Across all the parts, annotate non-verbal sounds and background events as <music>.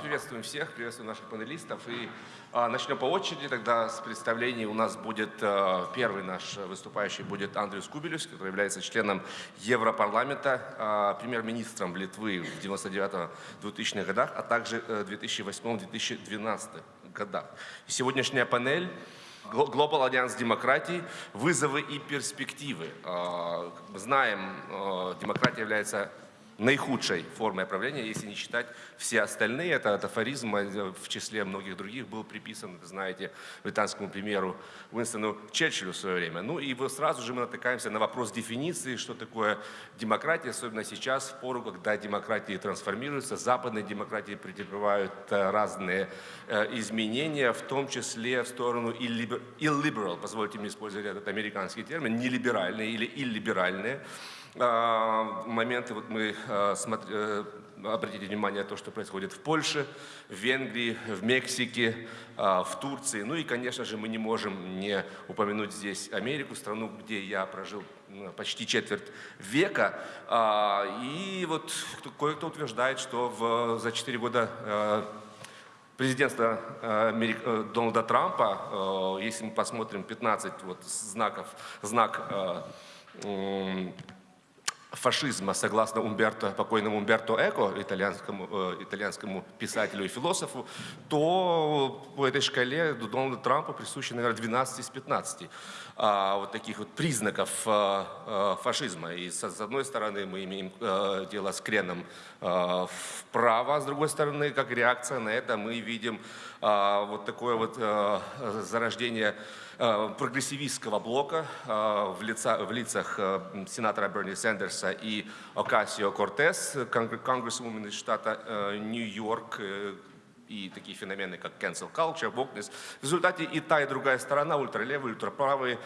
Приветствуем всех, приветствуем наших панелистов. И а, начнем по очереди. Тогда с представлений у нас будет а, первый наш выступающий будет Андрюс Кубелюс, который является членом Европарламента, а, премьер-министром Литвы в 99-2000-х годах, а также 2008-2012 годах. И сегодняшняя панель Global Альянс демократии, вызовы и перспективы. А, знаем, а, демократия является наихудшей формой правления, если не считать все остальные. Это афоризм э, в числе многих других был приписан, знаете, британскому премьеру Уинстону Черчиллю в свое время. Ну и вот сразу же мы натыкаемся на вопрос дефиниции, что такое демократия, особенно сейчас, в пору, когда демократии трансформируются, западные демократии претерпевают э, разные э, изменения, в том числе в сторону illiberal, позвольте мне использовать этот американский термин, нелиберальные или иллиберальные. А, моменты, вот мы а, смотри, э, обратите внимание на то, что происходит в Польше, в Венгрии, в Мексике, а, в Турции. Ну и, конечно же, мы не можем не упомянуть здесь Америку, страну, где я прожил почти четверть века. И вот кое-кто утверждает, что в, за четыре года президентства э, Дональда Трампа, если мы посмотрим 15 вот знаков, знак фашизма, согласно Умберто, покойному Умберто Эко, итальянскому, э, итальянскому писателю и философу, то по этой шкале Дональду Трампу присущи, наверное, 12 из 15 а, вот таких вот признаков а, а, фашизма. И с, с одной стороны мы имеем а, дело с креном а, вправо, а с другой стороны, как реакция на это, мы видим а, вот такое вот а, зарождение прогрессивистского блока э, в, лица, в лицах э, сенатора Берни Сандерса и Окасио Кортес, конгрессвумен из штата Нью-Йорк, и такие феномены, как cancel culture, wokeness. В результате и та, и другая сторона, ультралевые, ультраправые,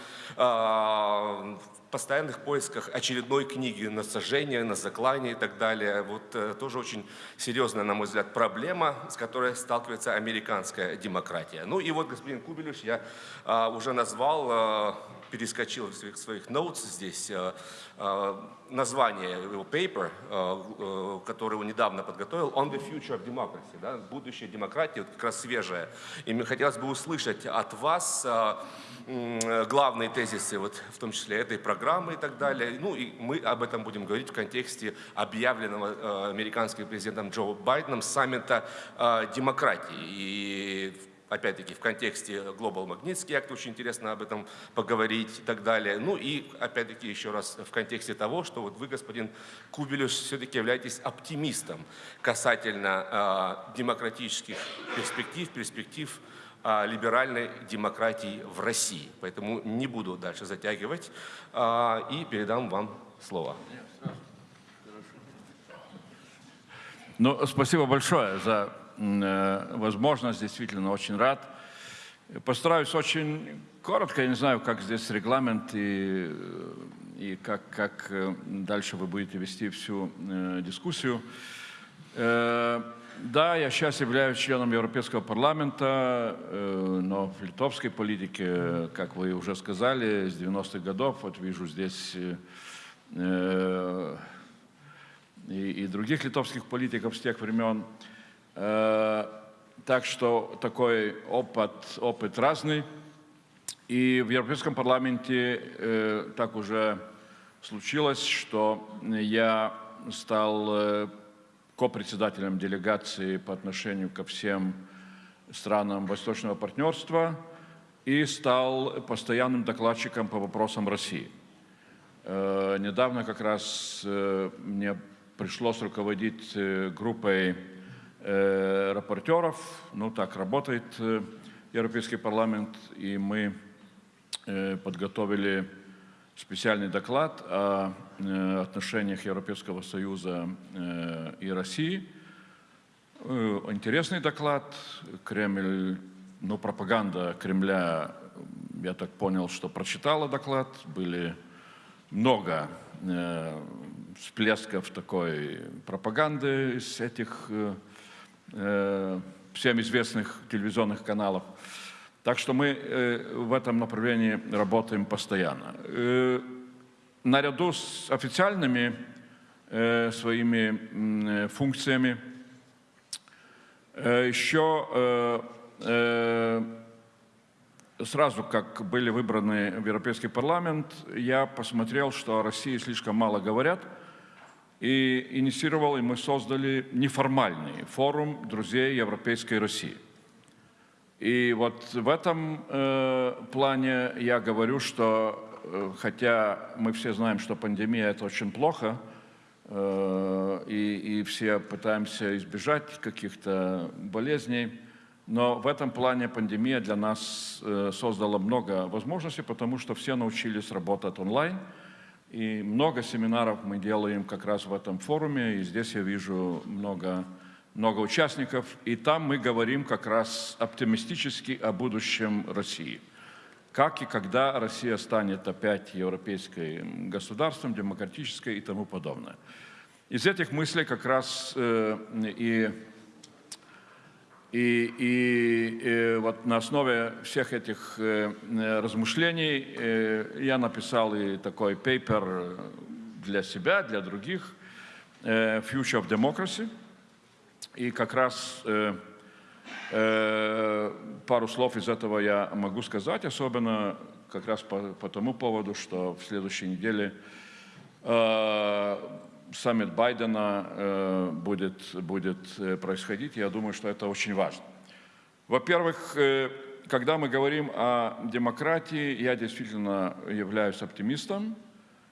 постоянных поисках очередной книги на сожжение, на заклание и так далее. Вот э, тоже очень серьезная, на мой взгляд, проблема, с которой сталкивается американская демократия. Ну и вот господин Кубелюш я а, уже назвал, а, перескочил в своих, своих notes здесь, а, а, название его paper, а, а, который он недавно подготовил, On the Future of Democracy, да, будущее демократии, вот как раз свежее. И мне хотелось бы услышать от вас, а, главные тезисы, вот, в том числе этой программы и так далее. Ну и мы об этом будем говорить в контексте объявленного э, американским президентом Джо Байденом саммита э, демократии. И опять-таки в контексте Global Magnitsky Act очень интересно об этом поговорить и так далее. Ну и опять-таки еще раз в контексте того, что вот вы, господин Кубелюш, все-таки являетесь оптимистом касательно э, демократических перспектив, перспектив либеральной демократии в России. Поэтому не буду дальше затягивать и передам вам слово. Ну, спасибо большое за э, возможность, действительно очень рад. Постараюсь очень коротко, я не знаю, как здесь регламент и, и как, как э, дальше вы будете вести всю э, дискуссию. Э, да, я сейчас являюсь членом Европейского парламента, э, но в литовской политике, как вы уже сказали, с 90-х годов, вот вижу здесь э, и, и других литовских политиков с тех времен. Э, так что такой опыт, опыт разный. И в Европейском парламенте так уже случилось, что я стал ко-председателем делегации по отношению ко всем странам Восточного партнерства и стал постоянным докладчиком по вопросам России. Э, недавно как раз э, мне пришлось руководить э, группой рапортеров, ну так работает Европейский парламент, и мы подготовили специальный доклад о э, отношениях Европейского Союза э, и России. Э, интересный доклад. Кремль, ну, пропаганда Кремля, я так понял, что прочитала доклад. Были много всплесков такой пропаганды из этих всем известных телевизионных каналов. Так что мы э, в этом направлении работаем постоянно. Э, наряду с официальными э, своими функциями Э, Еще э, э, сразу, как были выбраны в Европейский парламент, я посмотрел, что о России слишком мало говорят, и инициировал, и мы создали неформальный форум друзей Европейской России. И вот в этом э, плане я говорю, что э, хотя мы все знаем, что пандемия это очень плохо, э, и, и все пытаемся избежать каких-то болезней, но в этом плане пандемия для нас э, создала много возможностей, потому что все научились работать онлайн, и много семинаров мы делаем как раз в этом форуме, и здесь я вижу много много участников, и там мы говорим как раз оптимистически о будущем России. Как и когда Россия станет опять европейским государством, демократической и тому подобное. Из этих мыслей как раз э, и, и, и, и вот на основе всех этих э, размышлений э, я написал и такой пейпер для себя, для других, э, «Future of Democracy», и как раз э, э, пару слов из этого я могу сказать, особенно как раз по, по тому поводу, что в следующей неделе э, саммит Байдена э, будет, будет э, происходить. Я думаю, что это очень важно. Во-первых, э, когда мы говорим о демократии, я действительно являюсь оптимистом,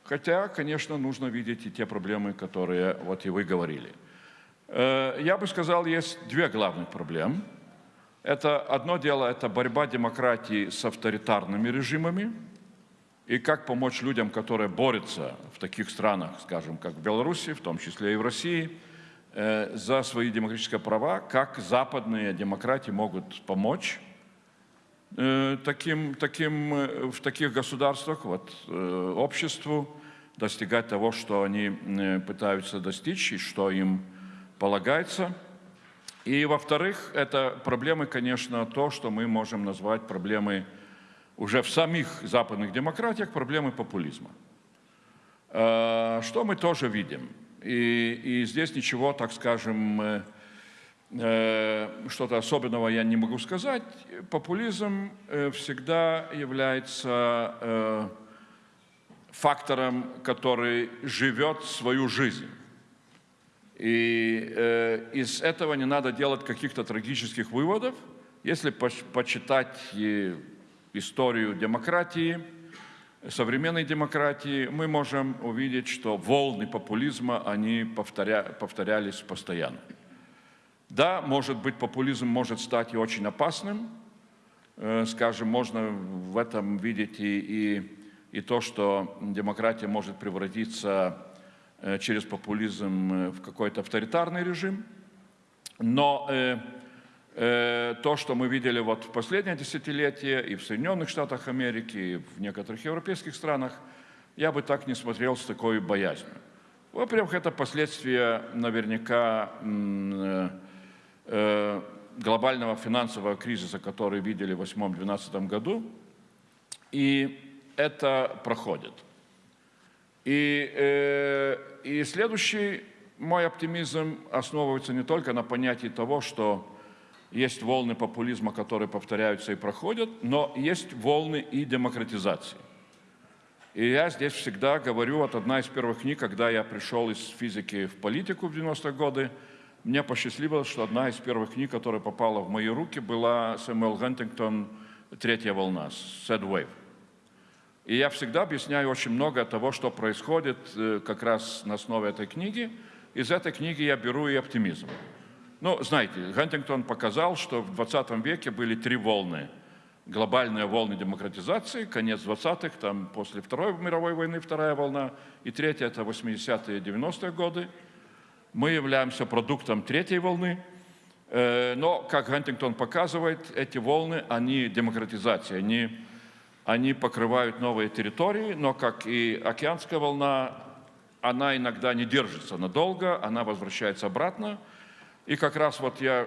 хотя, конечно, нужно видеть и те проблемы, которые вот и вы говорили – я бы сказал, есть две главных проблемы. Это одно дело, это борьба демократии с авторитарными режимами, и как помочь людям, которые борются в таких странах, скажем, как в Беларуси, в том числе и в России, э, за свои демократические права, как западные демократии могут помочь э, таким, таким, в таких государствах, вот, обществу, достигать того, что они пытаются достичь и что им полагается. И, во-вторых, это проблемы, конечно, то, что мы можем назвать проблемой уже в самих западных демократиях, проблемы популизма. Э, что мы тоже видим. И, и здесь ничего, так скажем, э, э, что-то особенного я не могу сказать. Популизм всегда является фактором, который живет свою жизнь. И из этого не надо делать каких-то трагических выводов. Если почитать историю демократии, современной демократии, мы можем увидеть, что волны популизма, они повторя, повторялись постоянно. Да, может быть, популизм может стать и очень опасным. Э, скажем, можно в этом видеть и, и, и то, что демократия может превратиться Э, через популизм э, в какой-то авторитарный режим. Но то, что мы видели вот в последнее десятилетие и в Соединенных Штатах Америки, и в некоторых европейских странах, я бы так не смотрел с такой боязнью. Во-первых, это последствия наверняка э, э, глобального финансового кризиса, который видели в 2008-2012 году, и это проходит. И, э, и следующий мой оптимизм основывается не только на понятии того, что есть волны популизма, которые повторяются и проходят, но есть волны и демократизации. И я здесь всегда говорю, вот одна из первых книг, когда я пришел из физики в политику в 90-е годы, мне посчастливилось, что одна из первых книг, которая попала в мои руки, была Сэмюэл Хантингтон «Третья волна», «Sad Wave». И я всегда объясняю очень много того, что происходит э, как раз на основе этой книги. Из этой книги я беру и оптимизм. Ну, знаете, Хантингтон показал, что в 20 веке были три волны. Глобальные волны демократизации, конец 20-х, там после Второй мировой войны вторая волна, и третья – это 80-е и 90-е годы. Мы являемся продуктом третьей волны, э, но, как Хантингтон показывает, эти волны, они демократизация, они они покрывают новые территории, но, как и океанская волна, она иногда не держится надолго, она возвращается обратно. И как раз вот я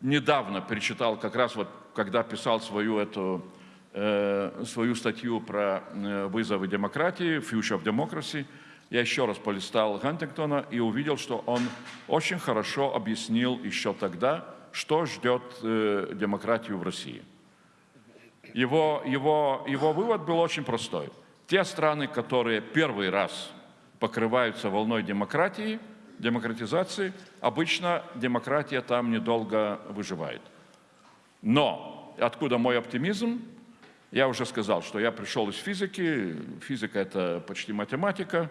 недавно перечитал, как раз вот когда писал свою эту э, свою статью про э, вызовы демократии, Future of Democracy, я еще раз полистал Хантингтона и увидел, что он очень хорошо объяснил еще тогда, что ждет э, демократию в России. Его, его, его вывод был очень простой. Те страны, которые первый раз покрываются волной демократии, демократизации, обычно демократия там недолго выживает. Но откуда мой оптимизм? Я уже сказал, что я пришел из физики. Физика – это почти математика.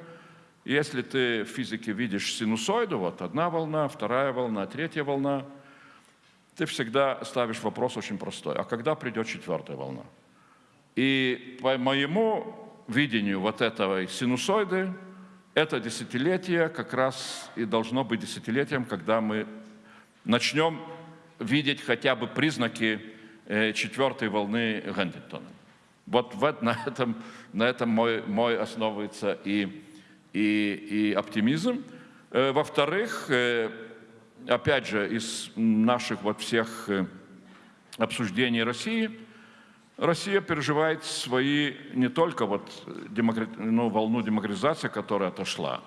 Если ты в физике видишь синусоиду, вот одна волна, вторая волна, третья волна, ты всегда ставишь вопрос очень простой. А когда придет четвертая волна? И по моему видению вот этого синусоиды, это десятилетие как раз и должно быть десятилетием, когда мы начнем видеть хотя бы признаки э, четвертой волны Гантингтона. Вот на этом, на этом мой, мой основывается и, и, и оптимизм. Э, во-вторых, э, опять же, из наших вот всех обсуждений России, Россия переживает свои не только вот демократ, ну, волну демократизации, которая отошла,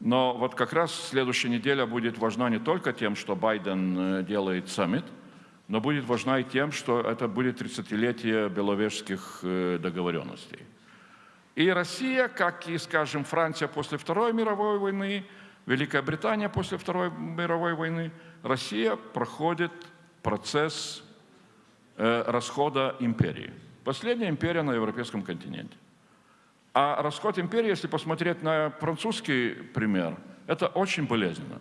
но вот как раз следующая неделя будет важна не только тем, что Байден э, делает саммит, но будет важна и тем, что это будет 30-летие беловежских э, договоренностей. И Россия, как и, скажем, Франция после Второй мировой войны, Великая Британия после Второй мировой войны, Россия проходит процесс расхода империи. Последняя империя на европейском континенте. А расход империи, если посмотреть на французский пример, это очень болезненно.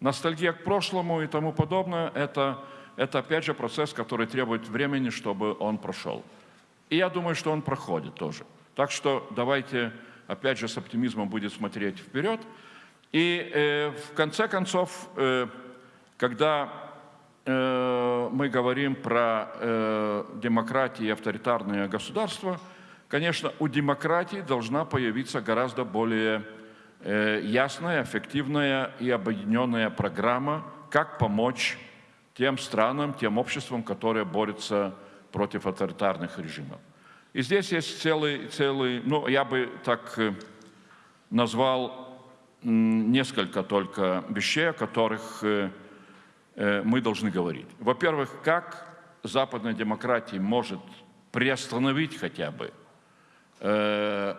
Ностальгия к прошлому и тому подобное, это, это опять же процесс, который требует времени, чтобы он прошел. И я думаю, что он проходит тоже. Так что давайте опять же с оптимизмом будет смотреть вперед. И э, в конце концов, э, когда э, мы говорим про э, демократию и авторитарные государства, Конечно, у демократии должна появиться гораздо более э, ясная, эффективная и объединенная программа, как помочь тем странам, тем обществам, которые борются против авторитарных режимов. И здесь есть целый, целый ну, я бы так э, назвал несколько только вещей, о которых э, мы должны говорить. Во-первых, как западная демократия может приостановить хотя бы Э,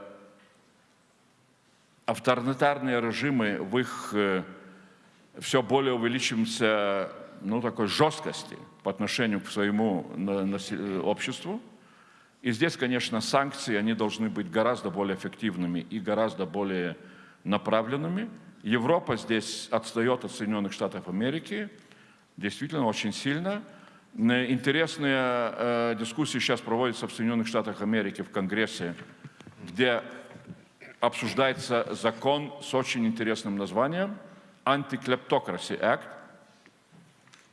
авторитарные режимы в их э, все более увеличиваемся ну, такой жесткости по отношению к своему обществу. И здесь, конечно, санкции, они должны быть гораздо более эффективными и гораздо более направленными. Европа здесь отстает от Соединенных Штатов Америки, действительно очень сильно. Интересные э, дискуссии сейчас проводятся в Соединенных Штатах Америки в Конгрессе, где обсуждается закон с очень интересным названием «Anti-Kleptocracy Act».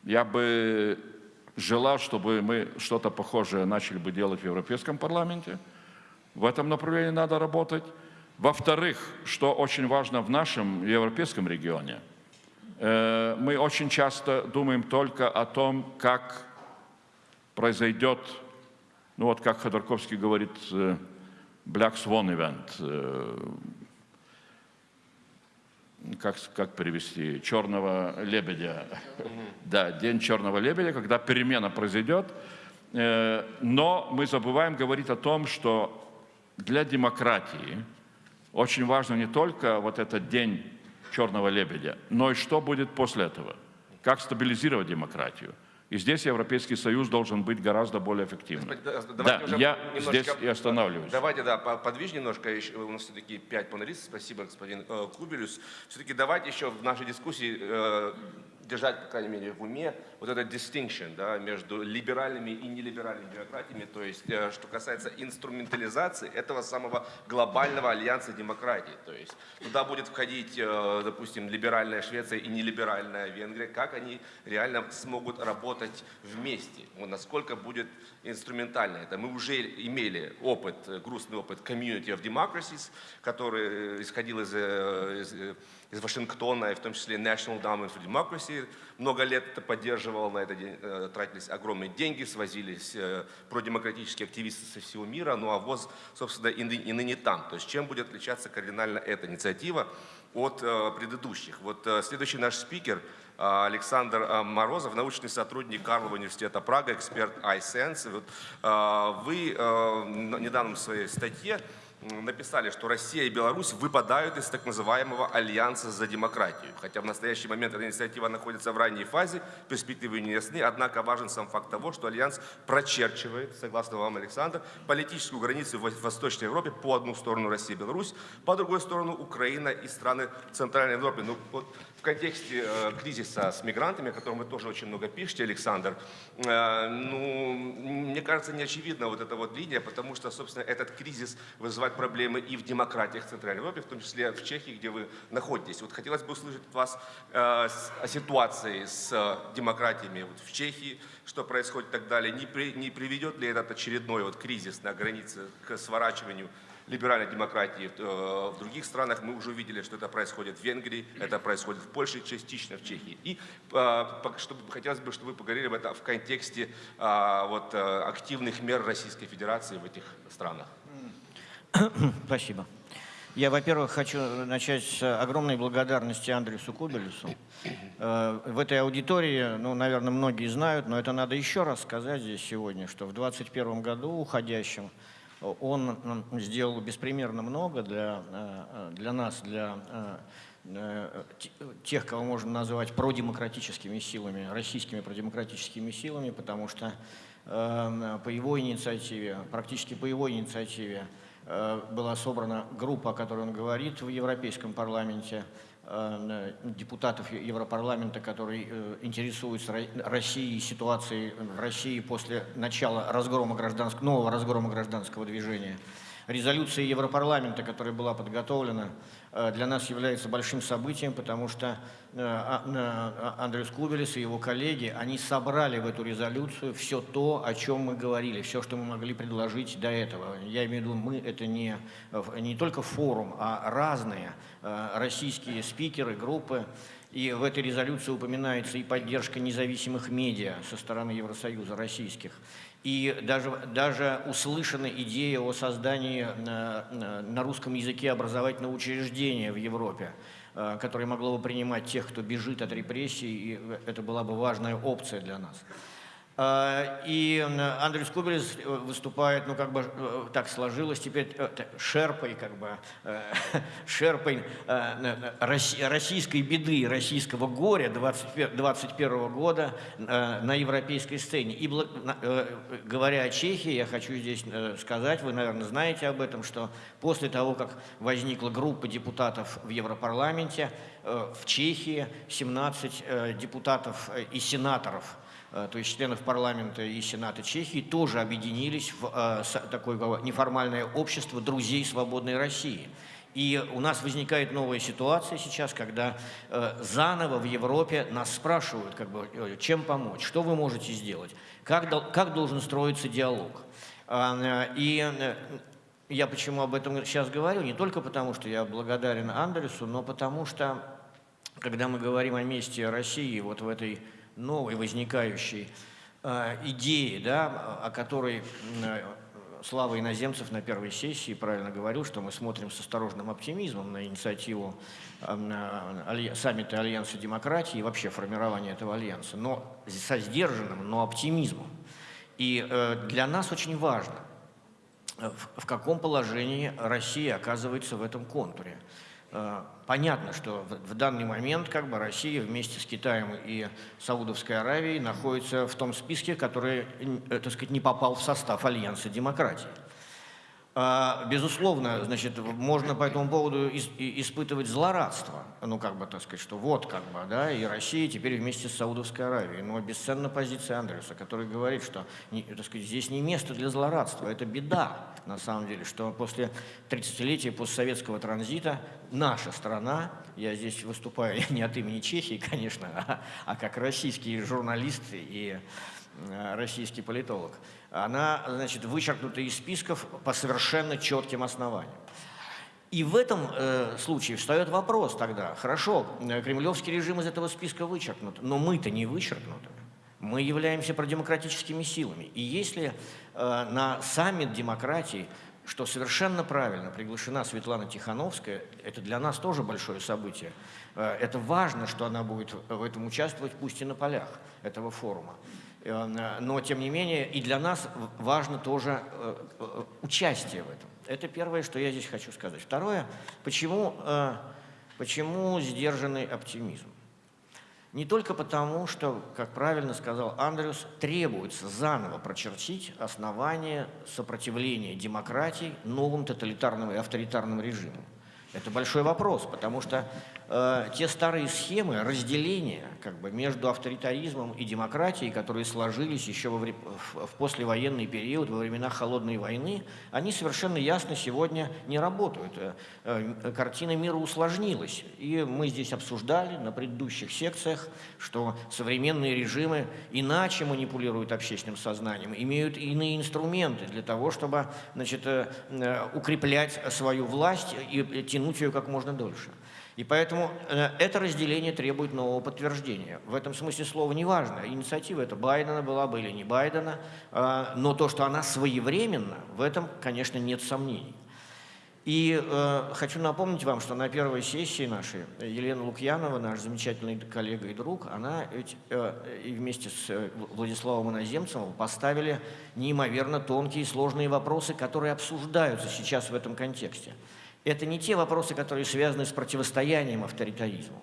Я бы желал, чтобы мы что-то похожее начали бы делать в Европейском парламенте. В этом направлении надо работать. Во-вторых, что очень важно в нашем европейском регионе, мы очень часто думаем только о том, как произойдет, ну вот как Ходорковский говорит, э, Black Swan Event, э, как, как перевести, черного лебедя. да, день черного лебедя, когда перемена произойдет. Э, но мы забываем говорить о том, что для демократии очень важно не только вот этот день черного лебедя, но и что будет после этого. Как стабилизировать демократию. И здесь Европейский Союз должен быть гораздо более эффективным. да, я немножко, здесь и останавливаюсь. Давайте, да, подвижь немножко. У нас все-таки пять панелистов. Спасибо, господин э, Кубелюс. Все-таки давайте еще в нашей дискуссии э, держать, по крайней мере, в уме вот этот distinction да, между либеральными и нелиберальными демократиями, то есть э, что касается инструментализации этого самого глобального альянса демократий. То есть туда будет входить, э, допустим, либеральная Швеция и нелиберальная Венгрия, как они реально смогут работать вместе, насколько будет инструментально это. Мы уже имели опыт, грустный опыт Community of Democracies, который исходил из, из из Вашингтона, и в том числе National Endowment for Democracy, много лет это поддерживал, на это э, тратились огромные деньги, свозились э, продемократические активисты со всего мира, ну а ВОЗ, собственно, и, ны, и ныне там. То есть чем будет отличаться кардинально эта инициатива от э, предыдущих? Вот следующий наш спикер Александр Морозов, научный сотрудник Карлова университета Прага, эксперт iSense. Вот, вы недавно в своей статье написали, что Россия и Беларусь выпадают из так называемого альянса за демократию. Хотя в настоящий момент эта инициатива находится в ранней фазе, перспективы не ясны, однако важен сам факт того, что альянс прочерчивает, согласно вам, Александр, политическую границу в Восточной Европе по одну сторону Россия и Беларусь, по другой сторону Украина и страны Центральной Европы. Ну, вот в контексте э, кризиса с мигрантами, о котором вы тоже очень много пишете, Александр, э, ну, мне кажется, не очевидна вот эта вот линия, потому что, собственно, этот кризис вызывает проблемы и в демократиях Центральной Европы, в том числе в Чехии, где вы находитесь. Вот хотелось бы услышать от вас э, о ситуации с э, демократиями вот в Чехии, что происходит и так далее. Не, при, не приведет ли этот очередной вот кризис на границе к сворачиванию либеральной демократии э, в других странах. Мы уже увидели, что это происходит в Венгрии, это происходит в Польше, частично в Чехии. И э, чтобы, хотелось бы, чтобы вы поговорили об этом в контексте э, вот, активных мер Российской Федерации в этих странах. <coughs> Спасибо. Я, во-первых, хочу начать с огромной благодарности Андресу Кубелесу. В этой аудитории, ну, наверное, многие знают, но это надо еще раз сказать здесь сегодня, что в 2021 году уходящем он сделал беспримерно много для, э, для нас, для э, тех, кого можно назвать продемократическими силами, российскими продемократическими силами, потому что э, по его инициативе, практически по его инициативе была собрана группа, о которой он говорит в Европейском парламенте, Э, депутатов Европарламента, которые э, интересуются Россией ситуацией в России после начала разгрома гражданского, нового разгрома гражданского движения. Резолюция Европарламента, которая была подготовлена, э, для нас является большим событием, потому что э, а, а, Андрюс Кубелес и его коллеги, они собрали в эту резолюцию все то, о чем мы говорили, все, что мы могли предложить до этого. Я имею в виду, мы это не, не только форум, а разные э, российские спикеры, группы, и в этой резолюции упоминается и поддержка независимых медиа со стороны Евросоюза, российских, и даже, даже услышана идея о создании на, на русском языке образовательного учреждения в Европе, э, которое могло бы принимать тех, кто бежит от репрессий, и это была бы важная опция для нас. А, и Андрей Скубелес э, выступает, ну как бы э, так сложилось теперь, э, шерпой, как бы, <laughs> шерпой российской беды, российского горя 2021 года на европейской сцене. И говоря о Чехии, я хочу здесь сказать, вы, наверное, знаете об этом, что после того, как возникла группа депутатов в Европарламенте, в Чехии 17 депутатов и сенаторов – Э, то есть членов парламента и сената Чехии, тоже объединились в э, такое неформальное общество друзей свободной России. И у нас возникает новая ситуация сейчас, когда э, заново в Европе нас спрашивают, как бы, чем помочь, что вы можете сделать, как, как должен строиться диалог. И я почему об этом сейчас говорю, не только потому, что я благодарен Андресу, но потому что, когда мы говорим о месте России вот в этой новой возникающей э, идеи, да, о которой э, Слава Иноземцев на первой сессии правильно говорил, что мы смотрим с осторожным оптимизмом на инициативу э, саммита Альянса демократии и вообще формирования этого альянса, но со сдержанным, но оптимизмом. И для нас очень важно, в каком положении Россия оказывается в этом контуре. Э, понятно, что в данный момент как бы Россия вместе с Китаем и Саудовской Аравией находится в том списке, который, э, так сказать, не попал в состав Альянса демократии. А, безусловно, значит, можно по этому поводу испытывать злорадство. Ну, как бы, так сказать, что вот, как бы, да, и Россия теперь вместе с Саудовской Аравией. Но бесценна позиция Андреса, который говорит, что, так сказать, здесь не место для злорадства. Это беда, на самом деле, что после 30-летия постсоветского транзита наша страна, я здесь выступаю <laughs> не от имени Чехии, конечно, а, а как российский журналист и Э, российский политолог, она, значит, вычеркнута из списков по совершенно четким основаниям. И в этом э, случае встает вопрос тогда, хорошо, э, кремлевский режим из этого списка вычеркнут, но мы-то не вычеркнуты. Мы являемся продемократическими силами. И если э, на саммит демократии, что совершенно правильно, приглашена Светлана Тихановская, это для нас тоже большое событие. Э, это важно, что она будет в этом участвовать, пусть и на полях этого форума. Э, но, тем не менее, и для нас важно тоже э, э, участие в этом. Это первое, что я здесь хочу сказать. Второе, почему, почему сдержанный оптимизм? Не только потому, что, как правильно сказал Андрюс, требуется заново прочертить основания сопротивления демократии новым тоталитарным и авторитарным режимам. Это большой вопрос, потому что э, те старые схемы разделения как бы, между авторитаризмом и демократией, которые сложились еще во в, в послевоенный период, во времена Холодной войны, они совершенно ясно сегодня не работают. Э, э, картина мира усложнилась. И мы здесь обсуждали на предыдущих секциях, что современные режимы иначе манипулируют общественным сознанием, имеют иные инструменты для того, чтобы значит, э, э, укреплять свою власть и тянуть ее как можно дольше. И поэтому э, это разделение требует нового подтверждения. В этом смысле слова не важно, инициатива это Байдена была бы или не Байдена, э, но то, что она своевременна, в этом, конечно, нет сомнений. И э, хочу напомнить вам, что на первой сессии нашей Елена Лукьянова, наш замечательный коллега и друг, она ведь, э, и вместе с э, Владиславом Иноземцевым поставили неимоверно тонкие и сложные вопросы, которые обсуждаются сейчас в этом контексте. Это не те вопросы, которые связаны с противостоянием авторитаризму,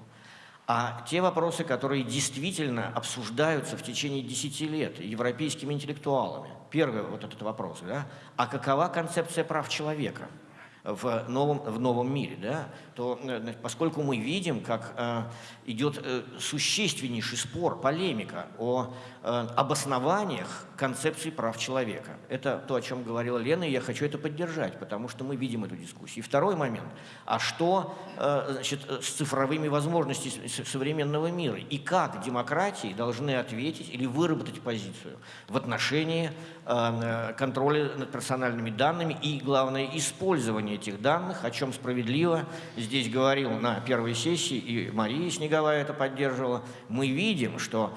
а те вопросы, которые действительно обсуждаются в течение десяти лет европейскими интеллектуалами. Первый вот этот вопрос, да? а какова концепция прав человека – в новом, в новом мире, да, то э, поскольку мы видим, как э, идет э, существеннейший спор, полемика о э, обоснованиях концепции прав человека. Это то, о чем говорила Лена, и я хочу это поддержать, потому что мы видим эту дискуссию. И второй момент. А что э, значит, с цифровыми возможностями современного мира? И как демократии должны ответить или выработать позицию в отношении контроля над персональными данными и, главное, использования этих данных, о чем справедливо здесь говорил на первой сессии, и Мария Снеговая это поддерживала. Мы видим, что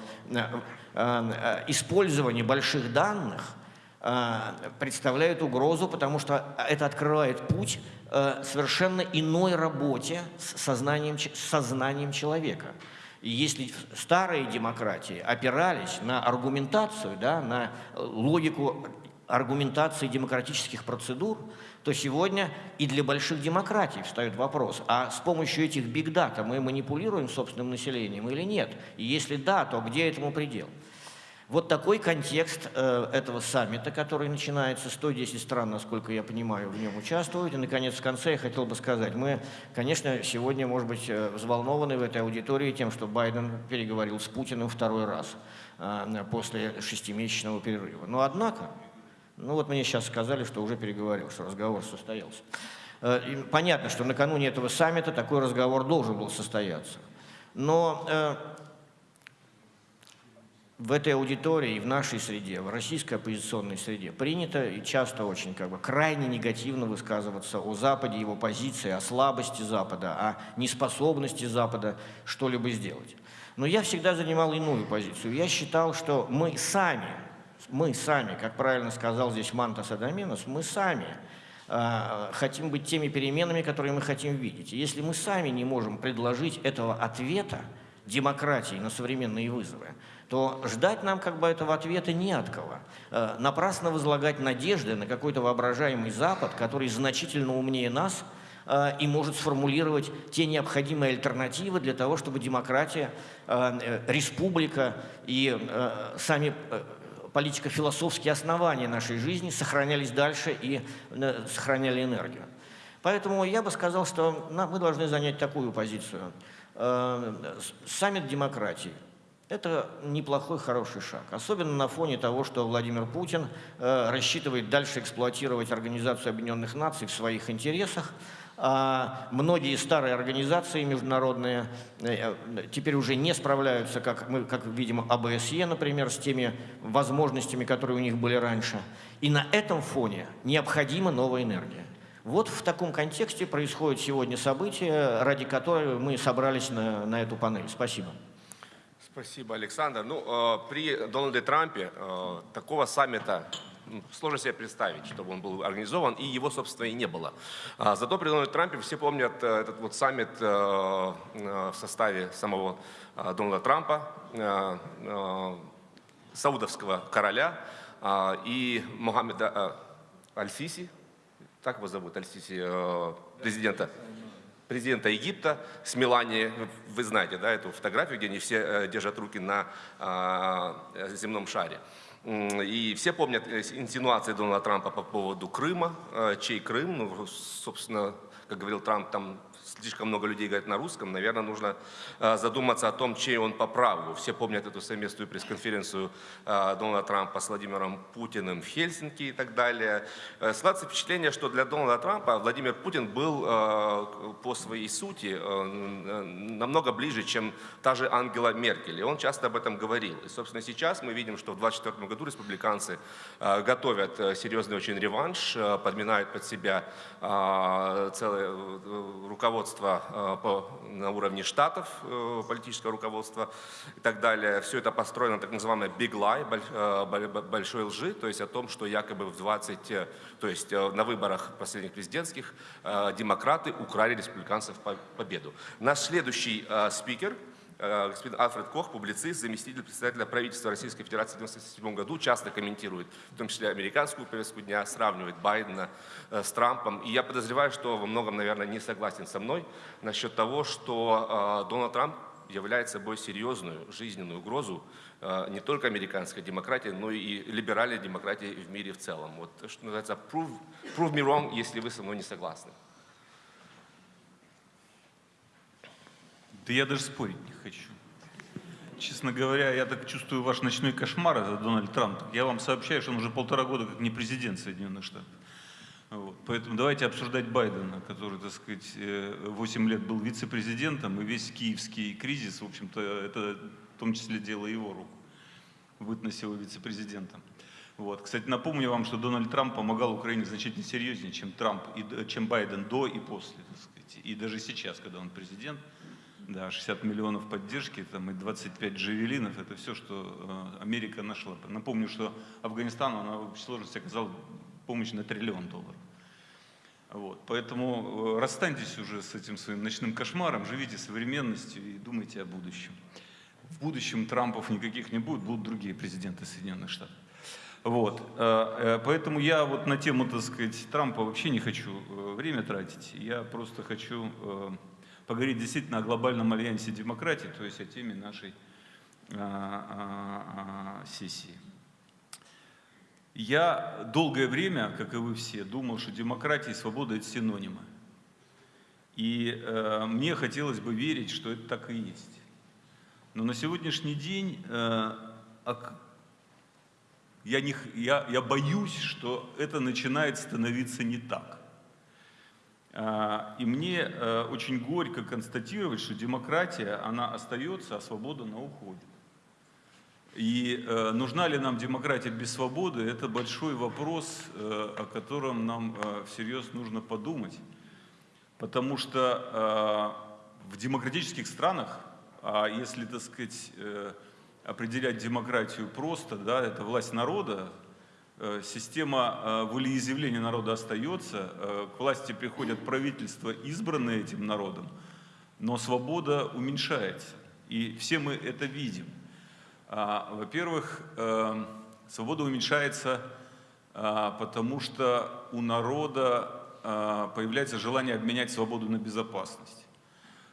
использование больших данных представляет угрозу, потому что это открывает путь совершенно иной работе с сознанием, с сознанием человека. Если старые демократии опирались на аргументацию, да, на логику аргументации демократических процедур, то сегодня и для больших демократий встает вопрос, а с помощью этих бигдата мы манипулируем собственным населением или нет? И если да, то где этому предел? Вот такой контекст э, этого саммита, который начинается, 110 стран, насколько я понимаю, в нем участвуют. И, наконец, в конце я хотел бы сказать, мы, конечно, сегодня, может быть, э, взволнованы в этой аудитории тем, что Байден переговорил с Путиным второй раз э, после шестимесячного перерыва. Но, однако, ну вот мне сейчас сказали, что уже переговорил, что разговор состоялся. Э, и понятно, что накануне этого саммита такой разговор должен был состояться. Но э, в этой аудитории в нашей среде, в российской оппозиционной среде, принято и часто очень как бы крайне негативно высказываться о Западе, его позиции, о слабости Запада, о неспособности Запада что-либо сделать. Но я всегда занимал иную позицию. Я считал, что мы сами, мы сами, как правильно сказал здесь Мантас Адаминос, мы сами э, хотим быть теми переменами, которые мы хотим видеть. И если мы сами не можем предложить этого ответа демократии на современные вызовы, то ждать нам как бы этого ответа не от кого. Э, напрасно возлагать надежды на какой-то воображаемый Запад, который значительно умнее нас э, и может сформулировать те необходимые альтернативы для того, чтобы демократия, э, республика и сами политико-философские основания нашей жизни сохранялись дальше и сохраняли энергию. Поэтому я бы сказал, что мы должны занять такую позицию. Саммит демократии – это неплохой, хороший шаг. Особенно на фоне того, что Владимир Путин э, рассчитывает дальше эксплуатировать Организацию Объединенных Наций в своих интересах. А многие старые организации международные э, теперь уже не справляются, как мы как видим, АБСЕ, например, с теми возможностями, которые у них были раньше. И на этом фоне необходима новая энергия. Вот в таком контексте происходит сегодня событие, ради которого мы собрались на, на эту панель. Спасибо. Спасибо, Александр. Ну, э, при Дональде Трампе э, такого саммита сложно себе представить, чтобы он был организован, и его, собственно, и не было. А, зато при Дональде Трампе все помнят э, этот вот саммит в составе самого Дональда Трампа, саудовского короля и Мухаммеда Аль-Сиси, так его зовут, Аль-Сиси, президента президента Египта с Меланией, вы знаете, да, эту фотографию, где они все э, держат руки на э, земном шаре. И все помнят э, инсинуации Дональда Трампа по поводу Крыма, чей Крым, ну, собственно, как говорил Трамп, там слишком много людей говорят на русском, наверное, нужно э, задуматься о том, чей он по праву. Все помнят эту совместную пресс-конференцию э, Дональда Трампа с Владимиром Путиным в Хельсинки и так далее. Э, складывается впечатление, что для Дональда Трампа Владимир Путин был по своей сути намного ближе, чем та же Ангела Меркель. И он часто об этом говорил. И, собственно, сейчас мы видим, что в 2024 году республиканцы готовят серьезный очень реванш, подминают под себя целое руководство руководство э, на уровне штатов, э, политическое руководство и так далее. Все это построено так называемой big lie, э, большой лжи, то есть о том, что якобы в 20, то есть на выборах последних президентских демократы украли республиканцев победу. Наш следующий спикер – господин Альфред Кох, публицист, заместитель председателя правительства Российской Федерации в 1997 году, часто комментирует, в том числе американскую повестку дня, сравнивает Байдена э, с Трампом. И я подозреваю, что во многом, наверное, не согласен со мной насчет того, что э, Дональд Трамп является собой серьезную жизненную угрозу не только американской демократии, но и либеральной демократии в мире в целом. Вот, что называется, prove, prove me wrong, если вы со мной не согласны. Да я даже спорить не хочу. Честно говоря, я так чувствую ваш ночной кошмар, это Дональд Трамп. Я вам сообщаю, что он уже полтора года как не президент Соединенных Штатов. Вот. Поэтому давайте обсуждать Байдена, который, так сказать, 8 э, лет был вице-президентом, и весь киевский кризис, в общем-то, это в том числе дело его рук, бытность его вице-президентом. Вот. Кстати, напомню вам, что Дональд Трамп помогал Украине значительно серьезнее, чем Трамп, и, чем Байден до и после, так сказать. И даже сейчас, когда он президент, да, 60 миллионов поддержки там, и 25 джавелинов – это все, что э, Америка нашла. Напомню, что Афганистану она в общей сложности оказала помощь на триллион долларов. Вот. Поэтому э, расстаньтесь уже с этим своим ночным кошмаром, живите современностью и думайте о будущем. В будущем Трампов никаких не будет, будут другие президенты Соединенных Штатов. Вот. Э, поэтому я вот на тему, так сказать, Трампа вообще не хочу время тратить. Я просто хочу поговорить действительно о глобальном альянсе демократии, то есть о теме нашей а, а, а, сессии. Я долгое время, как и вы все, думал, что демократия и свобода – это синонимы. И э, мне хотелось бы верить, что это так и есть. Но на сегодняшний день э, я, не, я, я боюсь, что это начинает становиться не так. А, и мне э, очень горько констатировать, что демократия, она остается, а свобода, она уходит. И э, нужна ли нам демократия без свободы, это большой вопрос, э, о котором нам всерьез нужно подумать. Потому что в демократических странах, а если, так сказать, определять демократию просто, да, это власть народа, система э, волеизъявления народа остается, э, к власти приходят правительства, избранные этим народом, но свобода уменьшается. И все мы это видим. А, во-первых, свобода уменьшается, потому что у народа появляется желание обменять свободу на безопасность.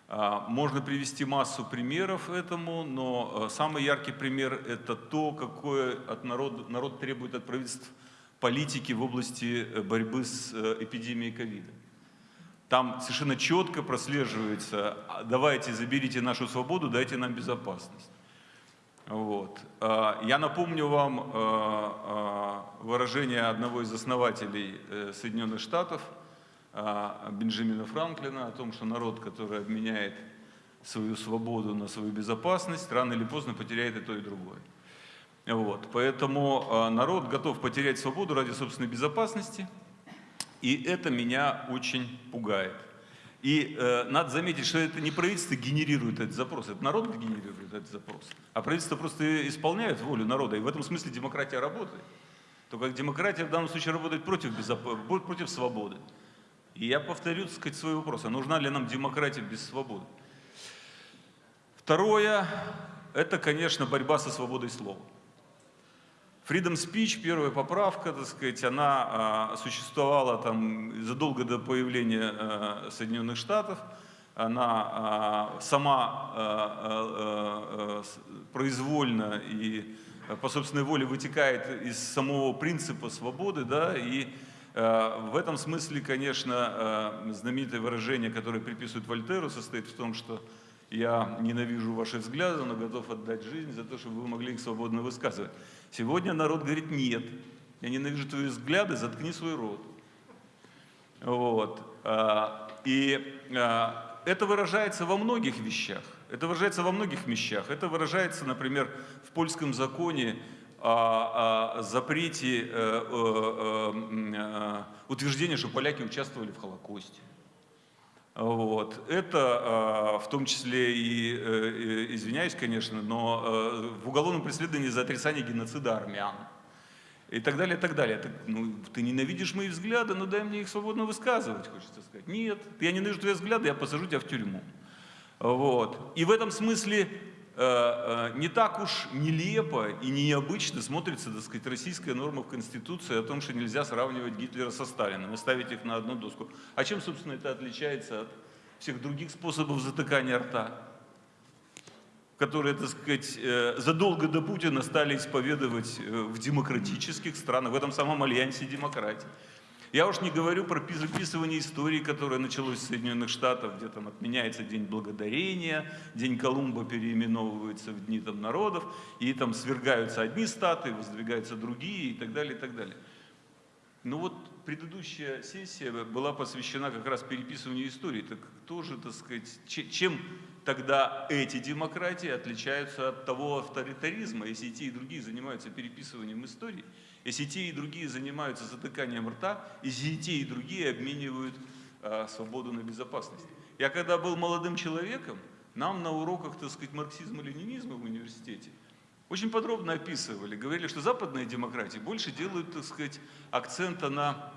А, можно привести массу примеров этому, но э, самый яркий пример – это то, какое от народа, народ требует от правительств политики в области э, борьбы с э, эпидемией ковида. Там совершенно четко прослеживается, «А, давайте заберите нашу свободу, дайте нам безопасность. Вот. А, я напомню вам выражение одного из основателей Соединенных Штатов – Бенджамина Франклина о том, что народ, который обменяет свою свободу на свою безопасность, рано или поздно потеряет и то, и другое. Вот. Поэтому народ готов потерять свободу ради собственной безопасности. И это меня очень пугает. И э, надо заметить, что это не правительство генерирует этот запрос, это народ генерирует этот запрос. А правительство просто исполняет волю народа, и в этом смысле демократия работает. Только демократия в данном случае работает против, против свободы. И я повторю, так сказать, свой вопрос, а нужна ли нам демократия без свободы? Второе, это, конечно, борьба со свободой слова. Freedom Speech, первая поправка, так сказать, она а, существовала там задолго до появления а, Соединенных Штатов. Она а, сама а, а, произвольно и по собственной воле вытекает из самого принципа свободы, да, и в этом смысле, конечно, а, знаменитое выражение, которое приписывают Вольтеру, состоит в том, что я ненавижу ваши взгляды, но готов отдать жизнь за то, чтобы вы могли их свободно высказывать. Сегодня народ говорит, нет, я ненавижу твои взгляды, заткни свой рот. Вот. А, и это выражается во многих вещах. Это выражается во многих вещах. Это выражается, например, в польском законе о, о запрете э, э, э, утверждения, что поляки участвовали в Холокосте. Вот. Это в том числе и, извиняюсь, конечно, но в уголовном преследовании за отрицание геноцида армян. И так далее, и так далее. Ты, ну, ты ненавидишь мои взгляды, но дай мне их свободно высказывать, хочется сказать. Нет, я ненавижу твои взгляды, я посажу тебя в тюрьму. Вот. И в этом смысле Э, э, не так уж нелепо и необычно смотрится, так сказать, российская норма в Конституции о том, что нельзя сравнивать Гитлера со Сталиным и ставить их на одну доску. А чем, собственно, это отличается от всех других способов затыкания рта, которые, так сказать, э, задолго до Путина стали исповедовать в демократических странах, в этом самом альянсе демократии. Я уж не говорю про записывание истории, которое началось в Соединенных Штатах, где там отменяется День Благодарения, День Колумба переименовывается в Дни там, народов, и там свергаются одни статы, воздвигаются другие и так далее, и так далее. Ну вот предыдущая сессия была посвящена как раз переписыванию истории. Так тоже, так сказать, чем тогда эти демократии отличаются от того авторитаризма, если и те, и другие занимаются переписыванием истории, если те, и другие занимаются затыканием рта, если те, и другие обменивают а, свободу на безопасность. Я когда был молодым человеком, нам на уроках, так сказать, марксизма-ленинизма в университете очень подробно описывали, говорили, что западные демократии больше делают, так сказать, акцента на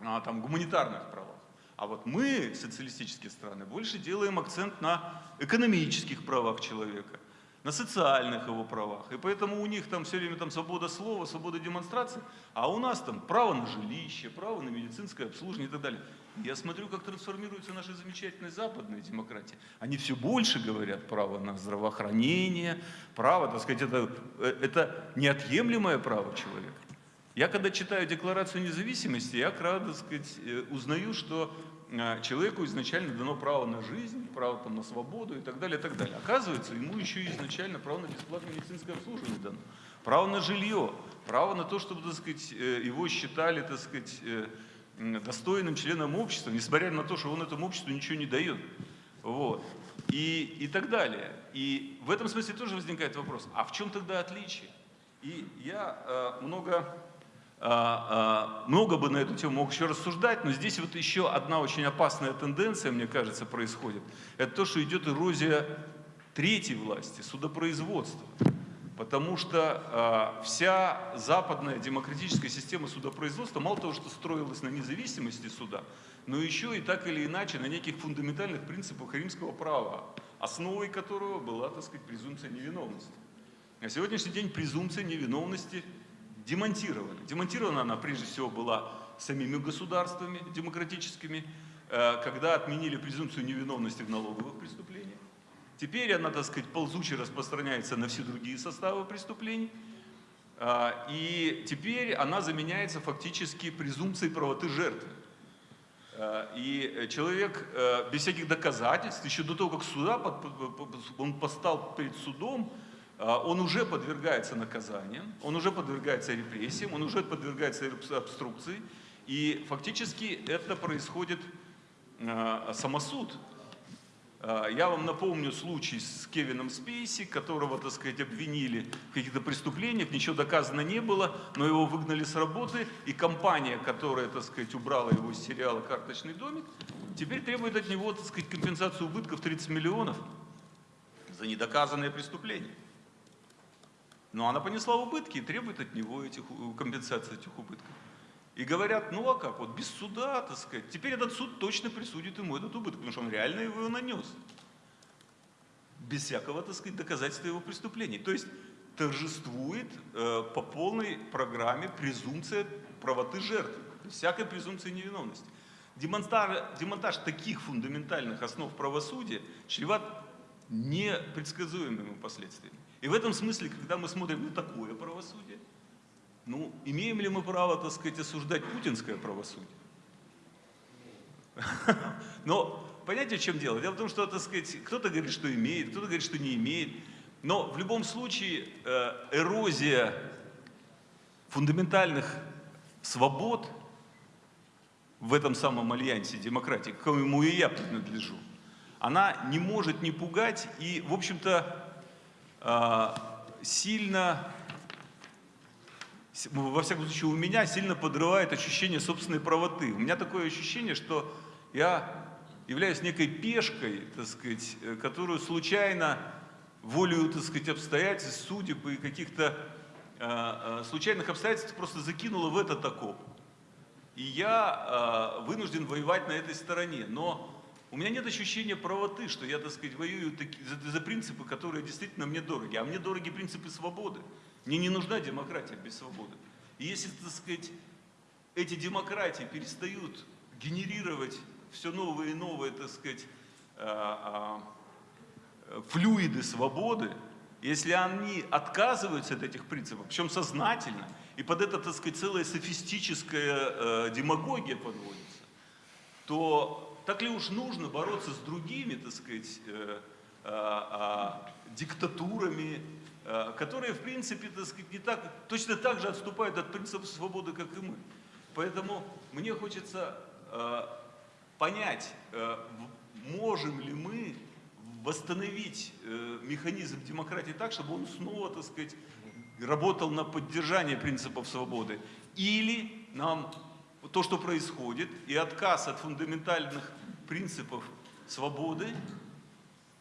а, там, гуманитарных правах. А вот мы, социалистические страны, больше делаем акцент на экономических правах человека, на социальных его правах. И поэтому у них там все время там свобода слова, свобода демонстрации, а у нас там право на жилище, право на медицинское обслуживание и так далее. Я смотрю, как трансформируются наши замечательные западные демократии. Они все больше говорят право на здравоохранение, право, так сказать, это, э, это неотъемлемое право человека. Я когда читаю Декларацию независимости, я, так сказать, э, узнаю, что человеку изначально дано право на жизнь, право там, на свободу и так далее, и так далее. Оказывается, ему еще изначально право на бесплатное медицинское обслуживание дано, право на жилье, право на то, чтобы, так сказать, э, его считали, так сказать, достойным членом общества, несмотря на то, что он этому обществу ничего не дает. Вот. И, и так далее. И в этом смысле тоже возникает вопрос, а в чем тогда отличие? И я э, много много бы на эту тему мог еще рассуждать, но здесь вот еще одна очень опасная тенденция, мне кажется, происходит. Это то, что идет эрозия третьей власти, судопроизводства. Потому что э, вся западная демократическая система судопроизводства мало того, что строилась на независимости суда, но еще и так или иначе на неких фундаментальных принципах римского права, основой которого была, так сказать, презумпция невиновности. На сегодняшний день презумпция невиновности демонтирована. Демонтирована она прежде всего была самими государствами демократическими, э, когда отменили презумпцию невиновности в налоговых преступлениях. Теперь она, так сказать, ползуче распространяется на все другие составы преступлений. Э, и теперь она заменяется фактически презумпцией правоты жертвы. Э, и человек без всяких доказательств, еще до того, как суда, он постал перед судом, а, он уже подвергается наказаниям, он уже подвергается репрессиям, он уже подвергается обструкции, и фактически это происходит а, самосуд. Э, Я вам напомню случай с Кевином Спейси, которого, так сказать, обвинили в каких-то преступлениях, ничего доказано не было, но его выгнали с работы, и компания, которая, так сказать, убрала его из сериала «Карточный домик», теперь требует от него, так сказать, компенсацию убытков 30 миллионов за недоказанные преступления. Но она понесла убытки и требует от него этих, у- компенсации этих убытков. И говорят, ну а как, вот без суда, так сказать, теперь этот суд точно присудит ему этот убыток, потому что он реально его нанес. Без всякого, так сказать, доказательства его преступлений. То есть торжествует э, по полной программе презумпция правоты жертвы, без всякой презумпции невиновности. Демонтаж, демонтаж таких фундаментальных основ правосудия чреват непредсказуемыми последствиями. И в этом смысле, когда мы смотрим на такое правосудие, ну, имеем ли мы право, так сказать, осуждать путинское правосудие? <laughs> Но понимаете, в чем дело? Дело в том, что, так сказать, кто-то говорит, что имеет, кто-то говорит, что не имеет. Но в любом случае э, эрозия фундаментальных свобод в этом самом альянсе демократии, к коему и я принадлежу, она не может не пугать и, в общем-то, сильно с- во всяком случае, у меня сильно подрывает ощущение собственной правоты. У меня такое ощущение, что я являюсь некой пешкой, так сказать, э, которую случайно, волею, так сказать, обстоятельств, судеб и каких-то э, э, случайных обстоятельств просто закинула в этот окоп. И я вынужден воевать на этой стороне. Но у меня нет ощущения правоты, что я, так сказать, воюю за принципы, которые действительно мне дороги. А мне дороги принципы свободы. Мне не нужна демократия без свободы. И если, так сказать, эти демократии перестают генерировать все новые и новые, так сказать, а, а, флюиды свободы, если они отказываются от этих принципов, причем сознательно, и под это, так сказать, целая софистическая э, демагогия подводится, то так ли уж нужно бороться с другими, так сказать, э, а, диктатурами, э, которые, в принципе, так сказать, не так, точно так же отступают от принципа свободы, как и мы. Поэтому мне хочется э, понять, э, можем ли мы восстановить э, механизм демократии так, чтобы он снова, так сказать, работал на поддержание принципов свободы. Или нам то, что происходит, и отказ от фундаментальных принципов свободы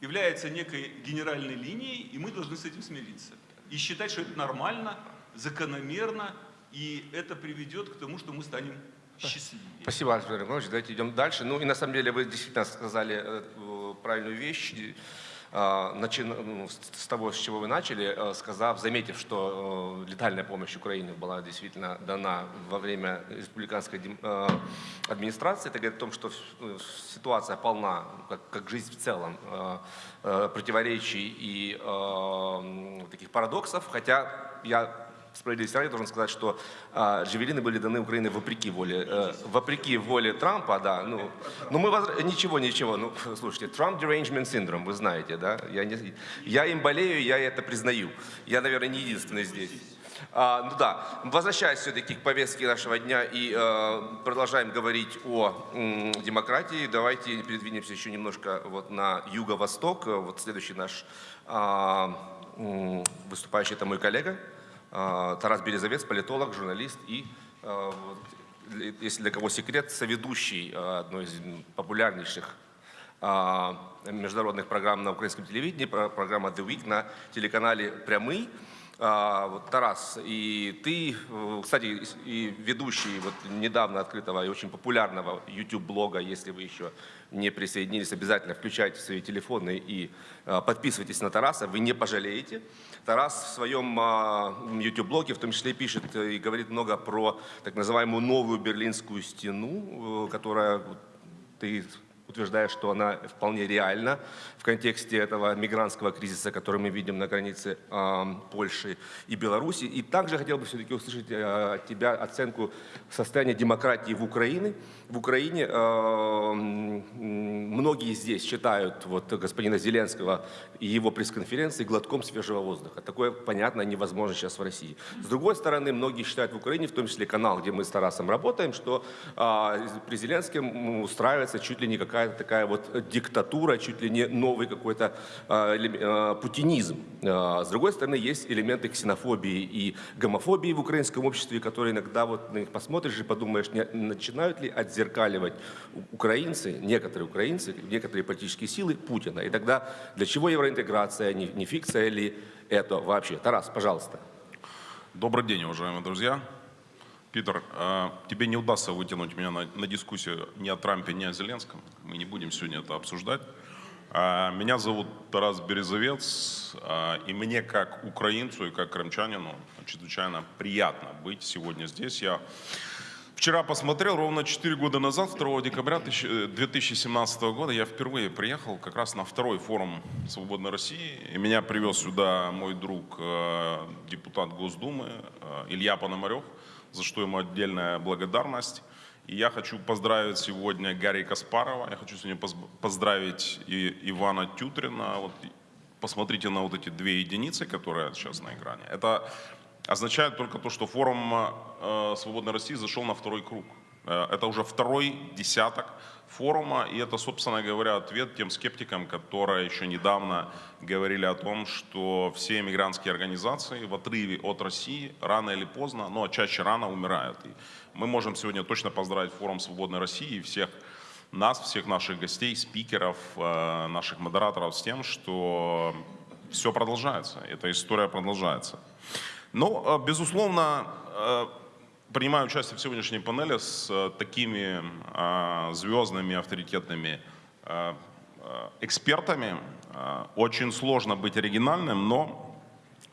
является некой генеральной линией, и мы должны с этим смириться. И считать, что это нормально, закономерно, и это приведет к тому, что мы станем счастливее. Спасибо, Александр Иванович. Давайте идем дальше. Ну и на самом деле вы действительно сказали э, правильную вещь, ну, с того, с чего вы начали, э, сказав, заметив, что э, летальная помощь Украине была действительно дана во время республиканской э, администрации. Это говорит о том, что ситуация полна, как, жизнь в целом, противоречий и таких парадоксов. Хотя я справедливости ради должен сказать, что а, джавелины были даны Украине вопреки воле, э, вопреки воле Трампа, да. Ну, ну мы воз- ничего, ничего. Ну, <laughs> слушайте, Trump derangement syndrome, вы знаете, да? Я, не, я им болею, я это признаю. Я, наверное, не единственный здесь. А, ну да, возвращаясь все-таки к повестке нашего дня и э, продолжаем говорить о м, демократии, давайте передвинемся еще немножко вот на юго-восток. Э, Вот следующий наш м, выступающий это мой коллега Тарас Березовец, политолог, журналист и, а, для- если для кого секрет, соведущий а, одной из популярнейших а, международных программ на украинском телевидении, про- программа The Week на телеканале «Прямый». А, вот, Тарас, и ты, э, кстати, и- ведущий вот недавно открытого и очень популярного YouTube-блога, если вы еще не присоединились, обязательно включайте свои телефоны и а, подписывайтесь на Тараса, вы не пожалеете. Тарас в своем а, YouTube-блоге в том числе пишет э, и говорит много про так называемую новую Берлинскую стену, э, которая ты утверждаешь, что она вполне реальна в контексте этого мигрантского кризиса, который мы видим на границе а, Польши и Беларуси. И также хотел бы все-таки услышать а, от тебя оценку состояния демократии в Украине. В Украине а, многие здесь считают вот, господина Зеленского и его пресс-конференции глотком свежего воздуха. Такое, понятно, невозможно сейчас в России. С другой стороны, многие считают в Украине, в том числе канал, где мы с Тарасом работаем, что а, при Зеленском устраивается чуть ли не какая какая-то такая вот диктатура, чуть ли не новый какой-то а, а, путинизм. А, С другой стороны, есть элементы ксенофобии и гомофобии в украинском обществе, которые иногда вот на них посмотришь и подумаешь, не начинают ли отзеркаливать украинцы, некоторые украинцы, некоторые политические силы Путина. И тогда для чего евроинтеграция, не, не фикция ли это вообще? Тарас, пожалуйста. Добрый день, уважаемые друзья. Питер, э, тебе не удастся вытянуть меня на, на дискуссию ни о Трампе, ни о Зеленском. Мы не будем сегодня это обсуждать. А, Меня зовут Тарас Березовец, а, и мне как украинцу и как крымчанину чрезвычайно приятно быть сегодня здесь. Я вчера посмотрел, ровно 4 года назад, 2 декабря 1000 2017 года, я впервые приехал как раз на второй форум «Свободной России». И меня привез сюда мой друг, э, депутат Госдумы э, Илья Пономарев, за что ему отдельная благодарность. И я хочу поздравить сегодня Гарри Каспарова, я хочу сегодня поз- поздравить и Ивана Тютрина. Вот посмотрите на вот эти две единицы, которые сейчас на экране. Это означает только то, что форум э, «Свободной России» зашел на второй круг. Э, Это уже второй десяток форума, и это, собственно говоря, ответ тем скептикам, которые еще недавно говорили о том, что все мигрантские организации в отрыве от России рано или поздно, но чаще рано умирают. И мы можем сегодня точно поздравить форум «Свободной России» и всех нас, всех наших гостей, спикеров, э, наших модераторов с тем, что все продолжается, эта история продолжается. Ну, э, безусловно, э, принимаю участие в сегодняшней панели с э, такими э, звездными, авторитетными э, э, экспертами. Очень сложно быть оригинальным, но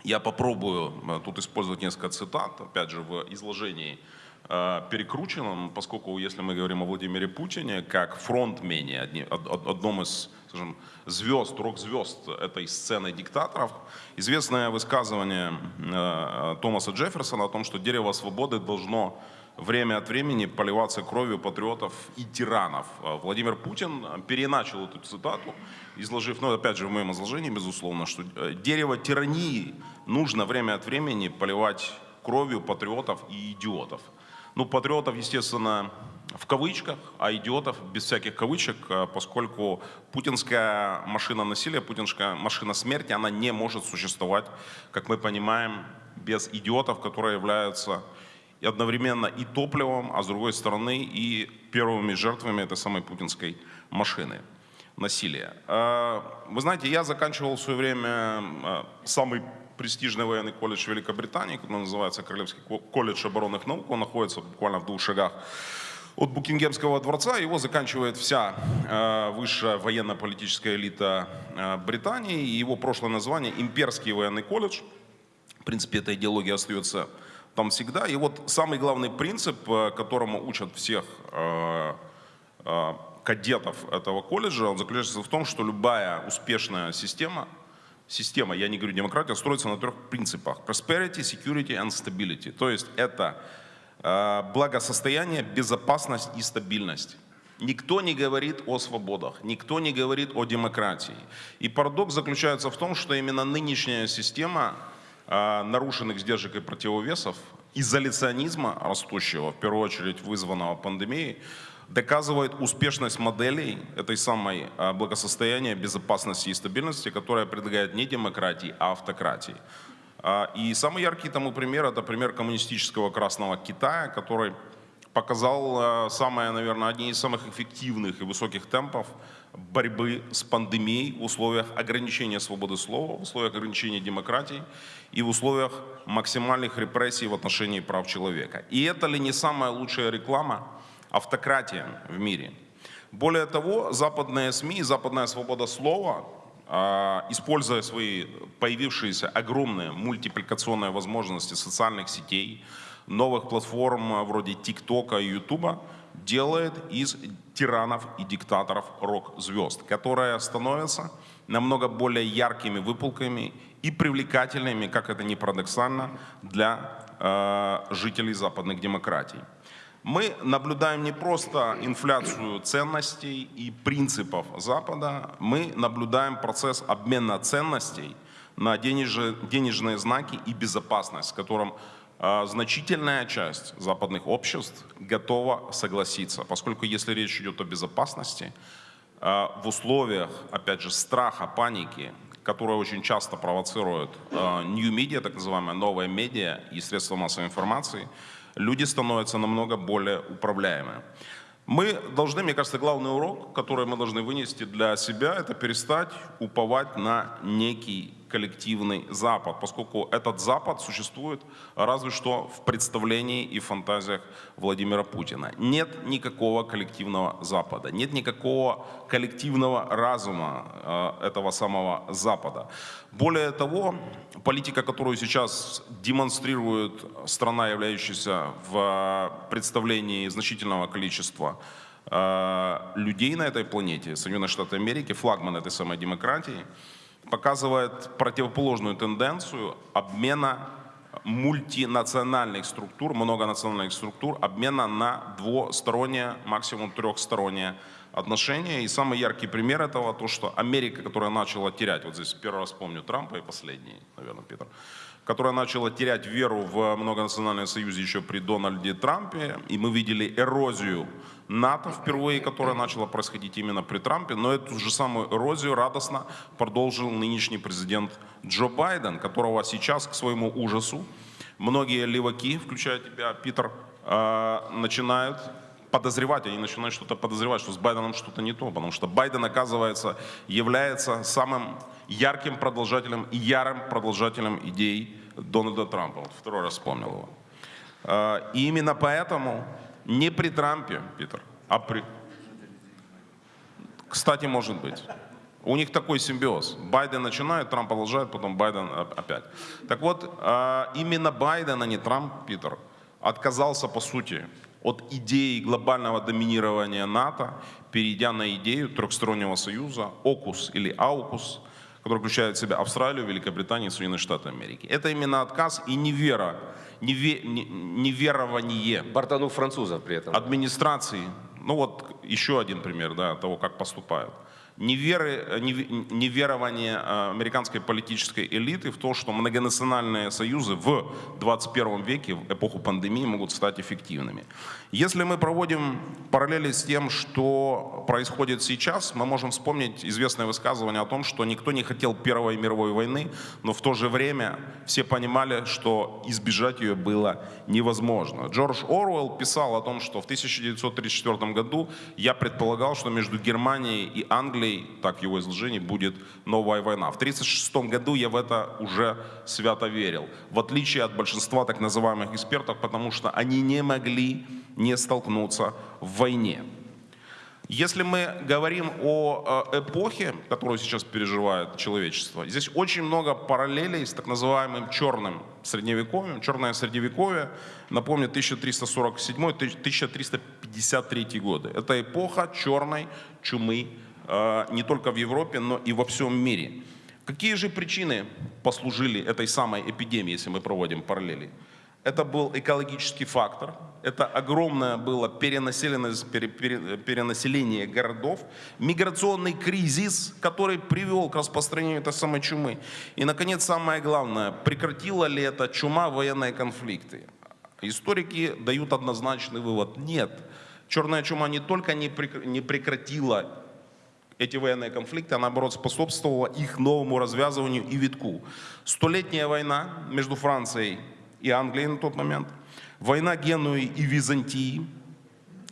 я попробую э, тут использовать несколько цитат, опять же, в изложении перекрученном, поскольку если мы говорим о Владимире Путине как фронтмене, одном из, скажем, звезд, рок-звезд этой сцены диктаторов, известное высказывание э, Томаса Джефферсона о том, что дерево свободы должно время от времени поливаться кровью патриотов и тиранов. Э, Владимир Путин переначал эту цитату, изложив, ну опять же в моем изложении, безусловно, что э, дерево тирании нужно время от времени поливать кровью патриотов и идиотов. Ну, патриотов, естественно, в кавычках, а идиотов без всяких кавычек, э, поскольку путинская машина насилия, путинская машина смерти, она не может существовать, как мы понимаем, без идиотов, которые являются одновременно и топливом, а с другой стороны и первыми жертвами этой самой путинской машины насилия. Э, Вы знаете, я заканчивал в свое время э, самый престижный военный колледж Великобритании, который называется Королевский ко- колледж оборонных наук. Он находится буквально в двух шагах от Букингемского дворца. Его заканчивает вся э, высшая военно-политическая элита э, Британии. И Его прошлое название – Имперский военный колледж. В принципе, эта идеология остается там всегда. И вот самый главный принцип, э, которому учат всех э, кадетов этого колледжа, он заключается в том, что любая успешная система, система, я не говорю демократия, строится на трех принципах. Prosperity, security and stability. То есть это благосостояние, безопасность и стабильность. Никто не говорит о свободах, никто не говорит о демократии. И парадокс заключается в том, что именно нынешняя система э, нарушенных сдержек и противовесов, изоляционизма растущего, в первую очередь вызванного пандемией, доказывает успешность моделей этой самой э, благосостояния, безопасности и стабильности, которая предлагает не демократии, а автократии. А, И самый яркий тому пример – это пример коммунистического Красного Китая, который показал э, самые, наверное, одни из самых эффективных и высоких темпов борьбы с пандемией в условиях ограничения свободы слова, в условиях ограничения демократии и в условиях максимальных репрессий в отношении прав человека. И это ли не самая лучшая реклама автократиям в мире? Более того, западные СМИ, западная свобода слова, используя свои появившиеся огромные мультипликационные возможности социальных сетей, новых платформ а, вроде ТикТока и Ютуба, делает из тиранов и диктаторов рок-звезд, которые становятся намного более яркими выпуклыми и привлекательными, как это ни парадоксально, для э, жителей западных демократий. Мы наблюдаем не просто инфляцию ценностей и принципов Запада, мы наблюдаем процесс обмена ценностей на денеж- денежные знаки и безопасность, с которым э, значительная часть западных обществ готова согласиться, поскольку если речь идет о безопасности, э, в условиях, опять же, страха, паники, которая очень часто провоцирует new media, так называемые новые медиа и средства массовой информации, люди становятся намного более управляемыми. Мы должны, мне кажется, главный урок, который мы должны вынести для себя, это перестать уповать на некий коллективный Запад, поскольку этот Запад существует разве что в представлении и фантазиях Владимира Путина. Нет никакого коллективного Запада, нет никакого коллективного разума э, этого самого Запада. Более того, политика, которую сейчас демонстрирует страна, являющаяся в представлении значительного количества э, людей на этой планете, Соединенные Штаты Америки, флагман этой самой демократии, показывает противоположную тенденцию обмена мультинациональных структур, многонациональных структур, обмена на двустороннее, максимум трехстороннее отношения. И самый яркий пример этого, то, что Америка, которая начала терять, вот здесь первый раз помню Трампа и последний, наверное, Питер, которая начала терять веру в многонациональный союз еще при Дональде Трампе, и мы видели эрозию НАТО впервые, которая начала происходить именно при Трампе, но эту же самую эрозию радостно продолжил нынешний президент Джо Байден, которого сейчас, к своему ужасу, многие леваки, включая тебя, Питер, э, начинают подозревать, они начинают что-то подозревать, что с Байденом что-то не то, потому что Байден, оказывается, является самым ярким продолжателем и ярым продолжателем идей Дональда Трампа. Вот второй раз вспомнил его. Э, и именно поэтому не при Трампе, Питер, а при... Кстати, может быть. У них такой симбиоз. Байден начинает, Трамп продолжает, потом Байден опять. Так вот, а, именно Байден, а не Трамп, Питер, отказался, по сути, от идеи глобального доминирования НАТО, перейдя на идею трехстороннего союза, ОКУС или АУКУС, который включает в себя Австралию, Великобританию и Соединенные Штаты Америки. Это именно отказ и невера неве, неверование. Бортанув французов при этом. Администрации. Ну вот еще один пример да, того, как поступают неверы, неверование э, американской политической элиты в то, что многонациональные союзы в 21 веке, в эпоху пандемии, могут стать эффективными. Если мы проводим параллели с тем, что происходит сейчас, мы можем вспомнить известное высказывание о том, что никто не хотел Первой мировой войны, но в то же время все понимали, что избежать ее было невозможно. Джордж Оруэлл писал о том, что в 1934 году я предполагал, что между Германией и Англией Англией, так его изложение, будет новая война. В 1936 году я в это уже свято верил, в отличие от большинства так называемых экспертов, потому что они не могли не столкнуться в войне. Если мы говорим о э, эпохе, которую сейчас переживает человечество, здесь очень много параллелей с так называемым черным средневековьем. Черное средневековье, напомню, 1347-1353 годы. Это эпоха черной чумы не только в Европе, но и во всем мире. Какие же причины послужили этой самой эпидемии, если мы проводим параллели? Это был экологический фактор, это огромное было перенаселенность, перенаселение городов, миграционный кризис, который привел к распространению этой самой чумы. И, наконец, самое главное, прекратила ли эта чума военные конфликты? Историки дают однозначный вывод – нет. Черная чума не только не прекратила эти военные конфликты, а наоборот способствовала их новому развязыванию и витку. Столетняя война между Францией и Англией на тот момент, война Генуи и Византии,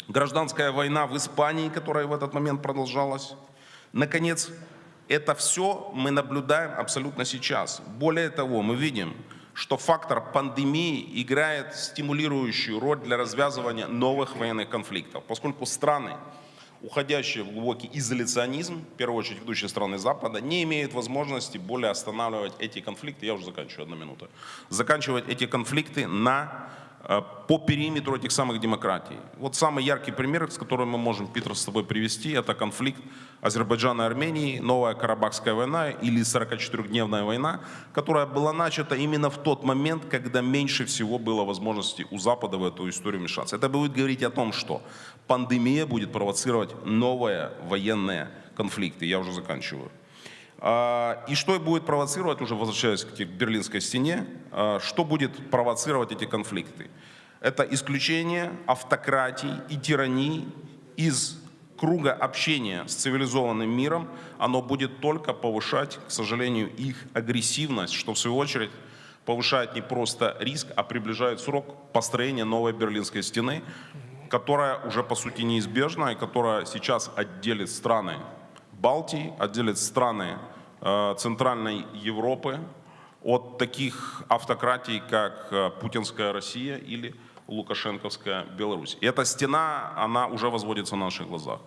гражданская война в Испании, которая в этот момент продолжалась. Наконец, это все мы наблюдаем абсолютно сейчас. Более того, мы видим, что фактор пандемии играет стимулирующую роль для развязывания новых военных конфликтов, поскольку страны, уходящие в глубокий изоляционизм, в первую очередь ведущие страны Запада, не имеют возможности более останавливать эти конфликты, я уже заканчиваю, одну минуту, заканчивать эти конфликты на Э, по периметру этих самых демократий. Вот самый яркий пример, с которым мы можем, Питер, с тобой привести, это конфликт Азербайджана и Армении, новая Карабахская война или 44-дневная война, которая была начата именно в тот момент, когда меньше всего было возможности у Запада в эту историю вмешаться. Это будет говорить о том, что пандемия будет провоцировать новые военные конфликты. Я уже заканчиваю. А, и что будет провоцировать, уже возвращаясь к Берлинской стене, а, что будет провоцировать эти конфликты? Это исключение автократий и тираний из круга общения с цивилизованным миром, оно будет только повышать, к сожалению, их агрессивность, что в свою очередь повышает не просто риск, а приближает срок построения новой Берлинской стены, которая уже по сути неизбежна и которая сейчас отделит страны Балтии, отделит страны э, Центральной Европы от таких автократий, как э, путинская Россия или лукашенковская Беларусь. И эта стена, она уже возводится на наших глазах.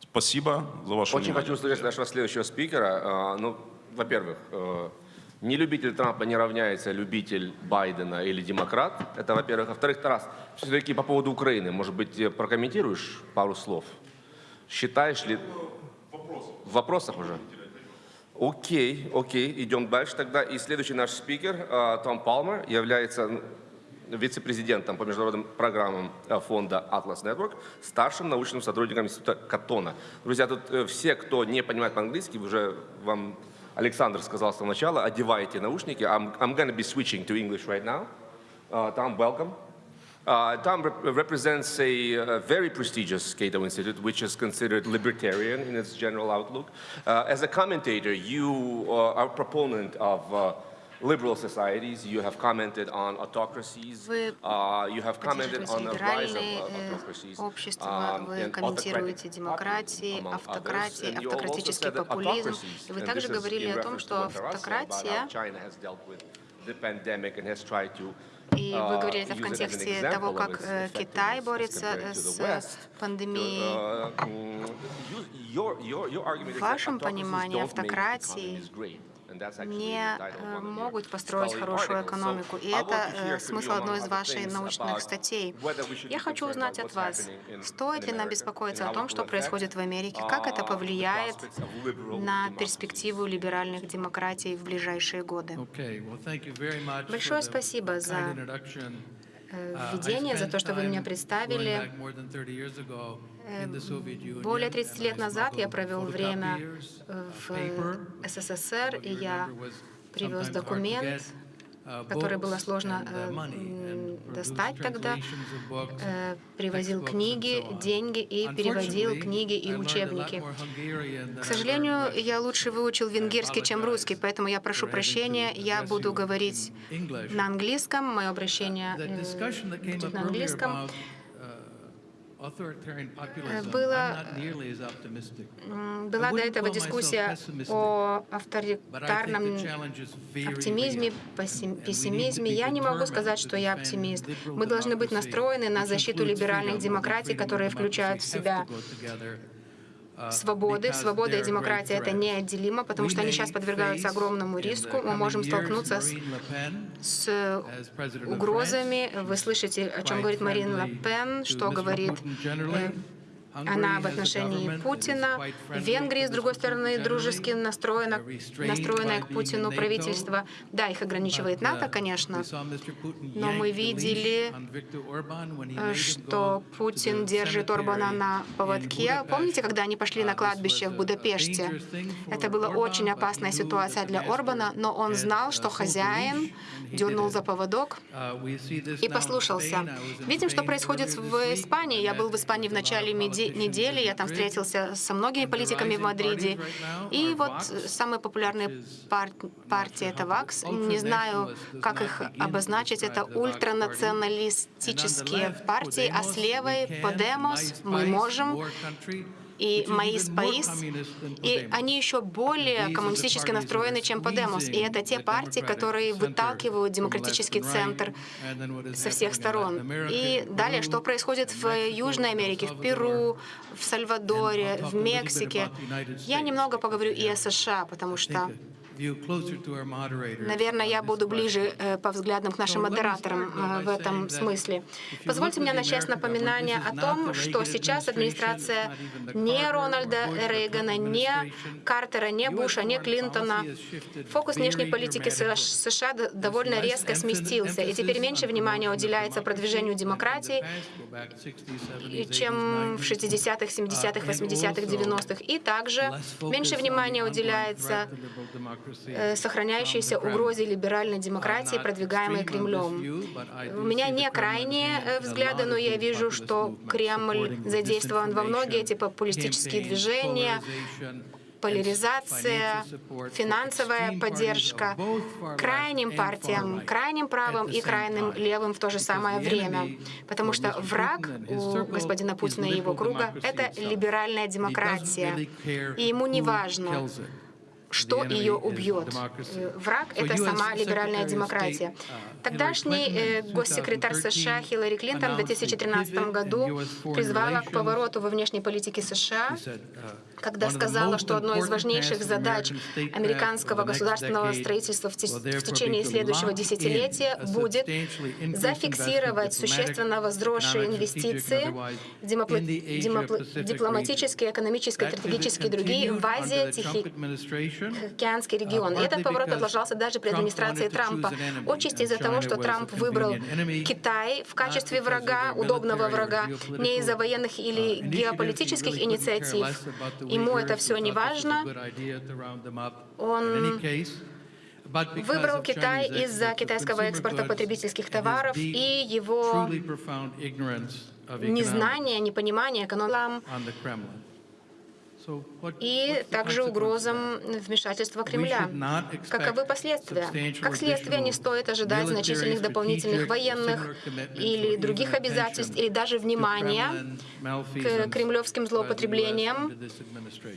Спасибо за ваше Очень внимание. хочу услышать нашего следующего спикера. А, Ну, во-первых, э, не любитель Трампа не равняется любитель Байдена или демократ. Это, во-первых. Во-вторых, Тарас, все-таки по поводу Украины, может быть, э, прокомментируешь пару слов? Считаешь ли... В вопросах уже? Окей, окей, идем дальше тогда. И следующий наш спикер, э, Том Палмер, является ну, вице-президентом по международным программам э, фонда Atlas Network, старшим научным сотрудником института Катона. Друзья, тут э, все, кто не понимает по-английски, уже вам Александр сказал с самого начала, одевайте наушники. I'm, I'm going to be switching to English right now. Uh, Tom, welcome. Uh, Tom rep- represents a, uh very prestigious Cato Institute, which is considered libertarian in its general outlook. Uh, as a commentator, you uh, are a proponent of uh, liberal societies. You have commented on autocracies. Вы uh, you have commented on the rise of uh, э, autocracies. общества, um, вы комментируете демократии, автократии, автократический популизм. И вы также говорили о том, что автократия И uh, вы говорили это в контексте того, как э, Китай борется с пандемией. Uh, mm, В вашем понимании автократии не э, могут построить хорошую экономику. И это э, смысл одной из ваших научных статей. Я хочу узнать от вас, стоит ли нам беспокоиться о том, что происходит в Америке, как это uh, повлияет на перспективу либеральных демократий в ближайшие годы. Большое спасибо за э, Uh, введение, за то, что вы меня представили. Going back more than 30 years ago in the Soviet Union, Более 30 and лет назад я провел время э, в uh. СССР, и я привез документ, uh, который было сложно uh, э, достать тогда. Э, Привозил книги, деньги и переводил книги и учебники. К сожалению, я лучше выучил венгерский, чем русский, поэтому я прошу прощения. Я буду говорить на английском. Мое обращение э, будет на английском. Uh, populism, Была- до этого дискуссия о авторитарном оптимизме, пессимизме. Я не могу сказать, что я оптимист. Мы должны быть настроены на защиту либеральных демократий, которые включают в себя to go together, uh, свободы. because Свобода и демократия — это неотделимо, потому что они сейчас подвергаются огромному риску. Мы можем столкнуться с, с угрозами. Вы слышите, о чем говорит Марин Ле Пен, что говорит Э, она в отношении Путина. quite В friendly Венгрии, to с другой стороны, дружески настроенное by к Путину правительство. Да, их ограничивает НАТО, uh, конечно, но мы видели, э, что Путин держит Орбана на поводке. Помните, когда они пошли на Uh, кладбище в Будапеште? Это была очень опасная ситуация для Орбана, но он знал, uh, что хозяин дернул за поводок Uh, и послушался. Видим, что происходит в. Испании. Я был в Испании в начале politicians недели. Я там встретился со многими политиками в Мадриде. И вот самые популярные пар- партии — это ВАКС. Не знаю, как их обозначить. Это ультранационалистические партии. А с левой — Подемос. Мы можем и Маис Паис, и они еще более коммунистически настроены, чем Подемос. И это те партии, которые выталкивают демократический центр со всех сторон. И далее, что происходит в Южной Америке, в Перу, в Сальвадоре, в Мексике. Я немного поговорю и о США, потому что Наверное, я буду ближе э, по взглядам к нашим модераторам э, в этом смысле. Позвольте мне начать с напоминания о том, что сейчас администрация не Рональда Рейгана, не Картера, не Буша, не Клинтона. Фокус внешней политики США довольно резко сместился, и теперь меньше внимания уделяется продвижению демократии, чем в 60-х, 70-х, 80-х, 90-х. И также меньше внимания уделяется сохраняющейся угрозе либеральной демократии, продвигаемой Кремлем. У меня не крайние э, взгляды, но я вижу, что Кремль задействован во многие эти популистические движения, поляризация, финансовая поддержка крайним партиям, крайним правым и крайним левым в то же самое время. Потому что враг у господина Путина и его круга — это либеральная демократия. И ему не важно, что ее убьет. Э, Враг — это сама либеральная демократия. Тогдашний э, госсекретарь США Хиллари Клинтон в 2013 году призвала к повороту во внешней политике США, когда сказала, что одной из важнейших задач американского государственного строительства в те- в течение следующего десятилетия будет зафиксировать существенно возросшие инвестиции, дипломатические, экономические, стратегические и другие в Азии, Тихий Океанский регион. И этот поворот продолжался даже при администрации Трампа. Отчасти из-за того, что Трамп выбрал Китай в качестве врага, удобного врага, не из-за военных или геополитических инициатив. Ему это все не важно. Он выбрал Китай из-за китайского экспорта потребительских товаров и его незнания, непонимания экономики и также угрозам вмешательства Кремля. Каковы последствия? Как следствие, не стоит ожидать значительных дополнительных военных или других обязательств, или даже внимания к кремлевским злоупотреблениям,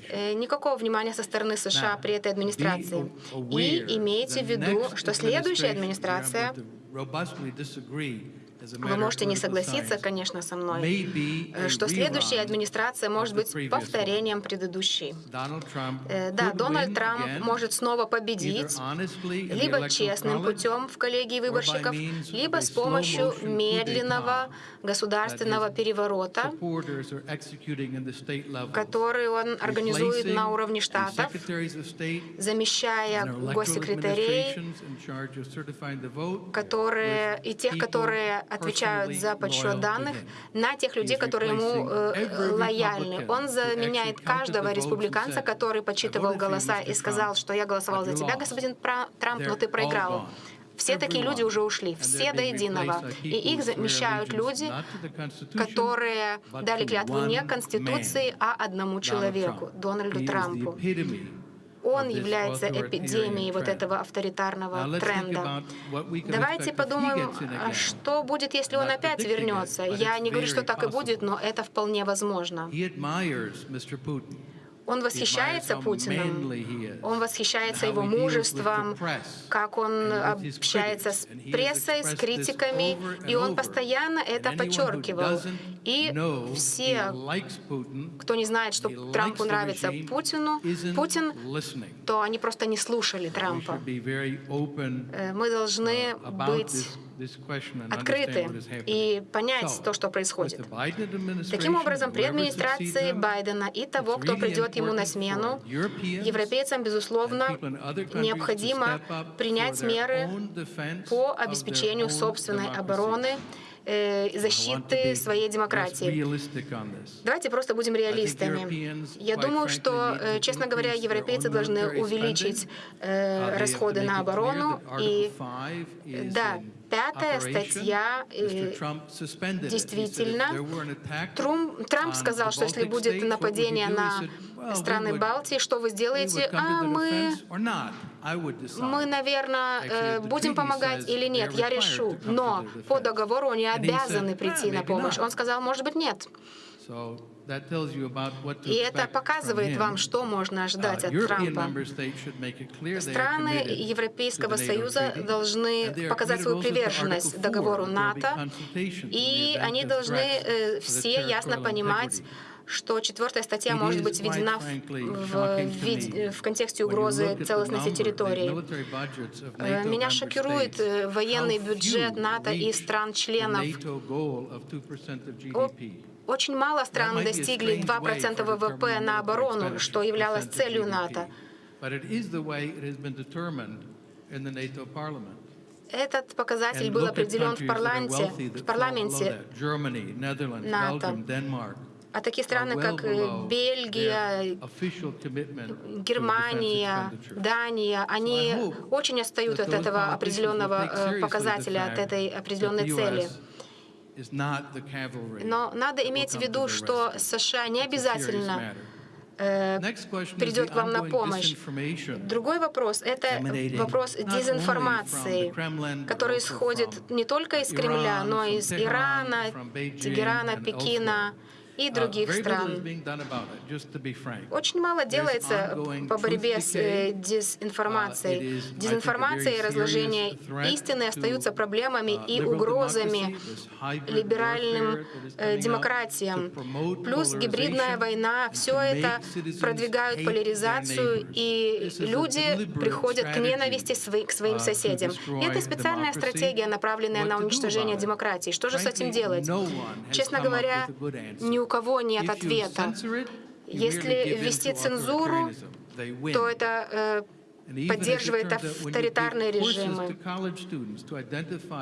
э, никакого внимания со стороны США при этой администрации. И имейте в виду, что следующая администрация вы можете не согласиться, конечно, со мной, э, что следующая администрация может быть повторением предыдущей. Э, Да, Дональд Трамп может снова победить либо честным путем в коллегии выборщиков, либо с помощью медленного государственного переворота, который он организует на уровне штатов, замещая госсекретарей, которые и тех, которые отвечают за подсчет данных, на тех людей, которые ему э, лояльны. Он заменяет каждого республиканца, который подсчитывал голоса и сказал, что я голосовал за тебя, господин Трамп, но ты проиграл. Все такие люди уже ушли, все до единого. И их замещают люди, которые дали клятву не Конституции, а одному человеку, Дональду Трампу. Он является эпидемией вот этого авторитарного тренда. Давайте подумаем, а что будет, если он опять вернется. Я не говорю, что так и будет, но это вполне возможно. Он восхищается Путиным, он восхищается его мужеством, как он общается с прессой, с критиками, и он постоянно это подчеркивал. И все, кто не знает, что Трампу нравится Путину, Путин, то они просто не слушали Трампа. Э, Мы должны быть открыты и понять то, что происходит. Таким образом, при администрации Байдена и того, кто придет ему на смену, европейцам, безусловно, необходимо принять меры по обеспечению собственной обороны, э, защиты своей демократии. Давайте просто будем реалистами. Я думаю, что, э, честно говоря, европейцы должны увеличить э, расходы на оборону. И да, пятая статья э, действительно. Трамп сказал, что если будет нападение на страны Балтии, что вы сделаете? А мы, мы, наверное, э, будем помогать или нет, я решу. Но по договору они обязаны прийти на помощь. Он сказал, может быть, нет. И это показывает вам, что можно ожидать от Трампа. Страны Европейского Союза должны показать свою приверженность договору НАТО, и они должны э, все ясно понимать, что четвертая статья может быть введена в, в, в контексте угрозы целостности территории. Э, Меня шокирует э, военный бюджет НАТО и стран-членов. Очень мало стран достигли 2% ВВП на оборону, что являлось целью НАТО. Этот показатель был определен в парламенте, в парламенте НАТО. А такие страны, как э, Бельгия, Германия. Дания, они очень отстают от этого определенного э, показателя, от этой определенной цели. Но надо иметь в виду, что. США не обязательно э, придет к вам на помощь. Другой вопрос — это вопрос дезинформации, который исходит не только из Кремля, но и из Ирана, Тегерана, Пекина и Uh, других стран. Очень мало делается по борьбе с э. Uh, дезинформацией. Дезинформация и разложение истины остаются проблемами uh, и liberal угрозами либеральным э, демократиям. Плюс гибридная война, все это продвигают поляризацию, и люди приходят к ненависти к своим соседям. И это специальная стратегия, направленная на уничтожение демократии. Что же с этим делать? Честно говоря, ни у кого нет ответа. Если ввести цензуру, то это э, поддерживает авторитарные режимы.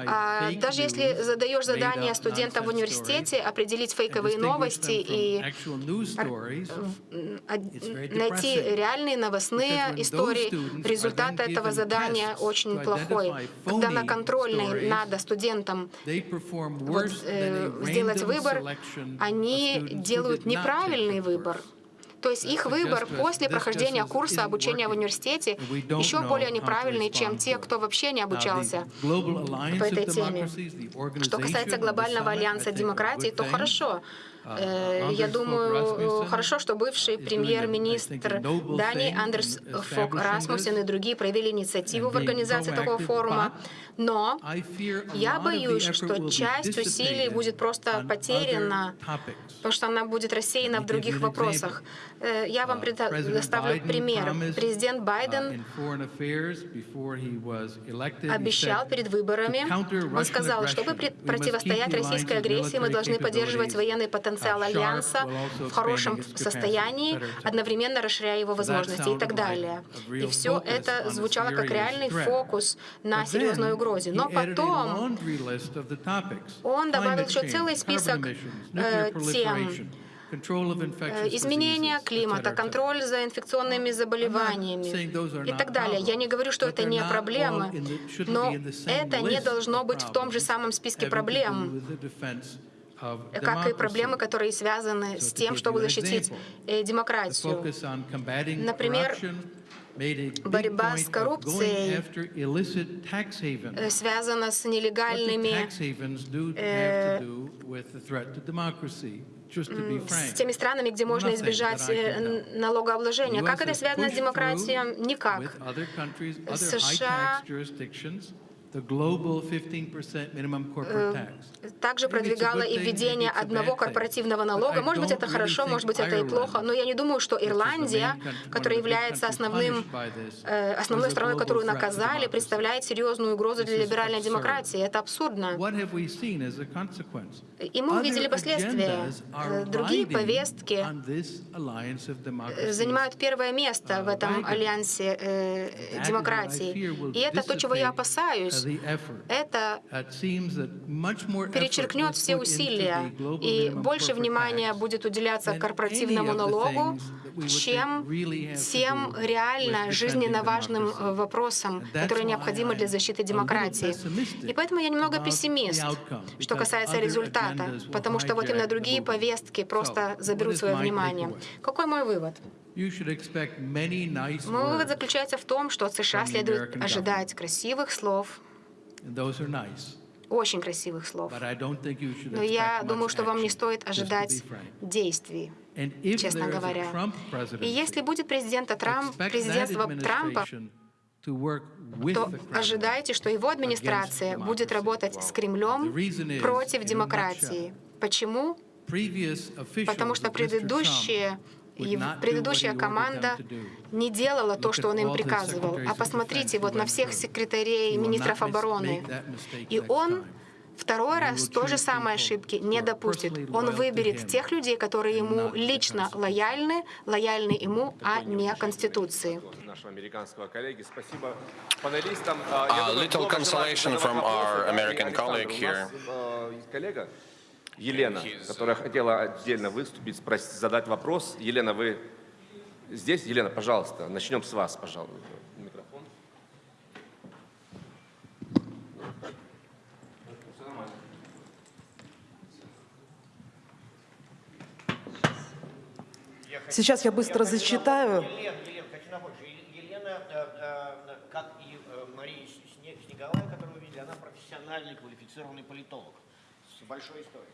А даже если задаешь задание студентам в университете определить фейковые новости и найти реальные новостные истории, результат этого задания очень плохой. Когда на контрольной надо студентам вот, э, сделать выбор, они делают неправильный выбор. То есть их выбор suggests после прохождения курса обучения в университете еще более неправильный, чем те, кто вообще не обучался по этой теме. Что касается глобального альянса демократии, то хорошо. Uh, Э, Я думаю, хорошо, что бывший премьер-министр Дании Андерс Фок this и другие проявили инициативу в организации такого форума. Но я боюсь, что часть усилий будет просто потеряна, потому что она будет рассеяна в других вопросах. Э, Я вам Uh, предоставлю пример. Президент uh, Байден обещал перед выборами, "To counter он сказал, чтобы противостоять российской агрессии, мы должны поддерживать военный потенциал uh, Альянса в хорошем состоянии, одновременно расширяя его возможности и так далее. И все это звучало как реальный фокус на серьезной then угрозе. Но потом он добавил еще целый список э, тем, э, изменения климата, контроль за инфекционными заболеваниями и так далее. Я не говорю, что это не проблемы, но это не должно быть в том же самом списке проблем, как и проблемы, которые связаны с тем, чтобы защитить э, демократию. Например, борьба с коррупцией, э, связано с нелегальными с теми странами, где можно избежать э, налогообложения. Как это связано с демократией? Никак. США high-tax jurisdictions, the global 15% minimum corporate tax. Также продвигала и введение одного корпоративного налога. Может быть, это хорошо, может быть, это и плохо. Но я не думаю, что Ирландия, которая является основным, э, основной страной, которую наказали, представляет серьезную угрозу для либеральной демократии. Это абсурдно. И мы увидели последствия. Э, Другие повестки занимают первое место в этом альянсе э, демократии. И это то, чего я опасаюсь. Это перечеркнет все усилия, и больше внимания будет уделяться корпоративному налогу, чем тем реально жизненно важным э, вопросам, которые необходимы для защиты демократии. И поэтому я немного пессимист, что касается результата, потому что вот именно другие повестки просто заберут свое внимание. Какой мой вывод? Мой вывод заключается в том, что от США следует ожидать красивых слов, those are nice. очень красивых слов. But I don't think you should Но я думаю, что вам не стоит ожидать действий. Честно говоря. И если будет президента Трамп, президентство Трампа, то ожидайте, что его администрация будет работать с Кремлем против демократии. Почему? Потому что предыдущие Do предыдущая команда не делала то, что он им приказывал. А посмотрите вот на всех секретарей министров обороны. И он второй раз то же самое ошибки не допустит. Он выберет тех людей, которые ему лично лояльны, лояльны ему, а не Конституции. А, A little consolation from our и American colleague here. Э. Елена, которая хотела отдельно выступить, спросить, задать вопрос. Елена, вы здесь? Елена, пожалуйста, начнем с вас, пожалуйста. Микрофон. Сейчас я быстро зачитаю. Елена, Елена, хочу напомнить, Елена, э, э, как и э, Мария Сне- Снеговая, которую вы видели, она профессиональный квалифицированный политолог большой историей.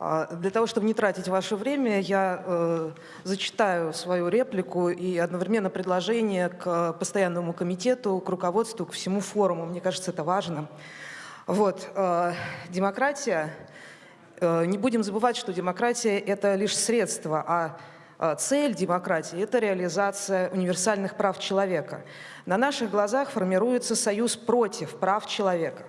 А, Для того, чтобы не тратить ваше время, я э, зачитаю свою реплику и одновременно предложение к постоянному комитету, к руководству, к всему форуму. Мне кажется, это важно. Вот, э, демократия, э, не будем забывать, что демократия – это лишь средство, а э, цель демократии – это реализация универсальных прав человека. На наших глазах формируется союз против прав человека.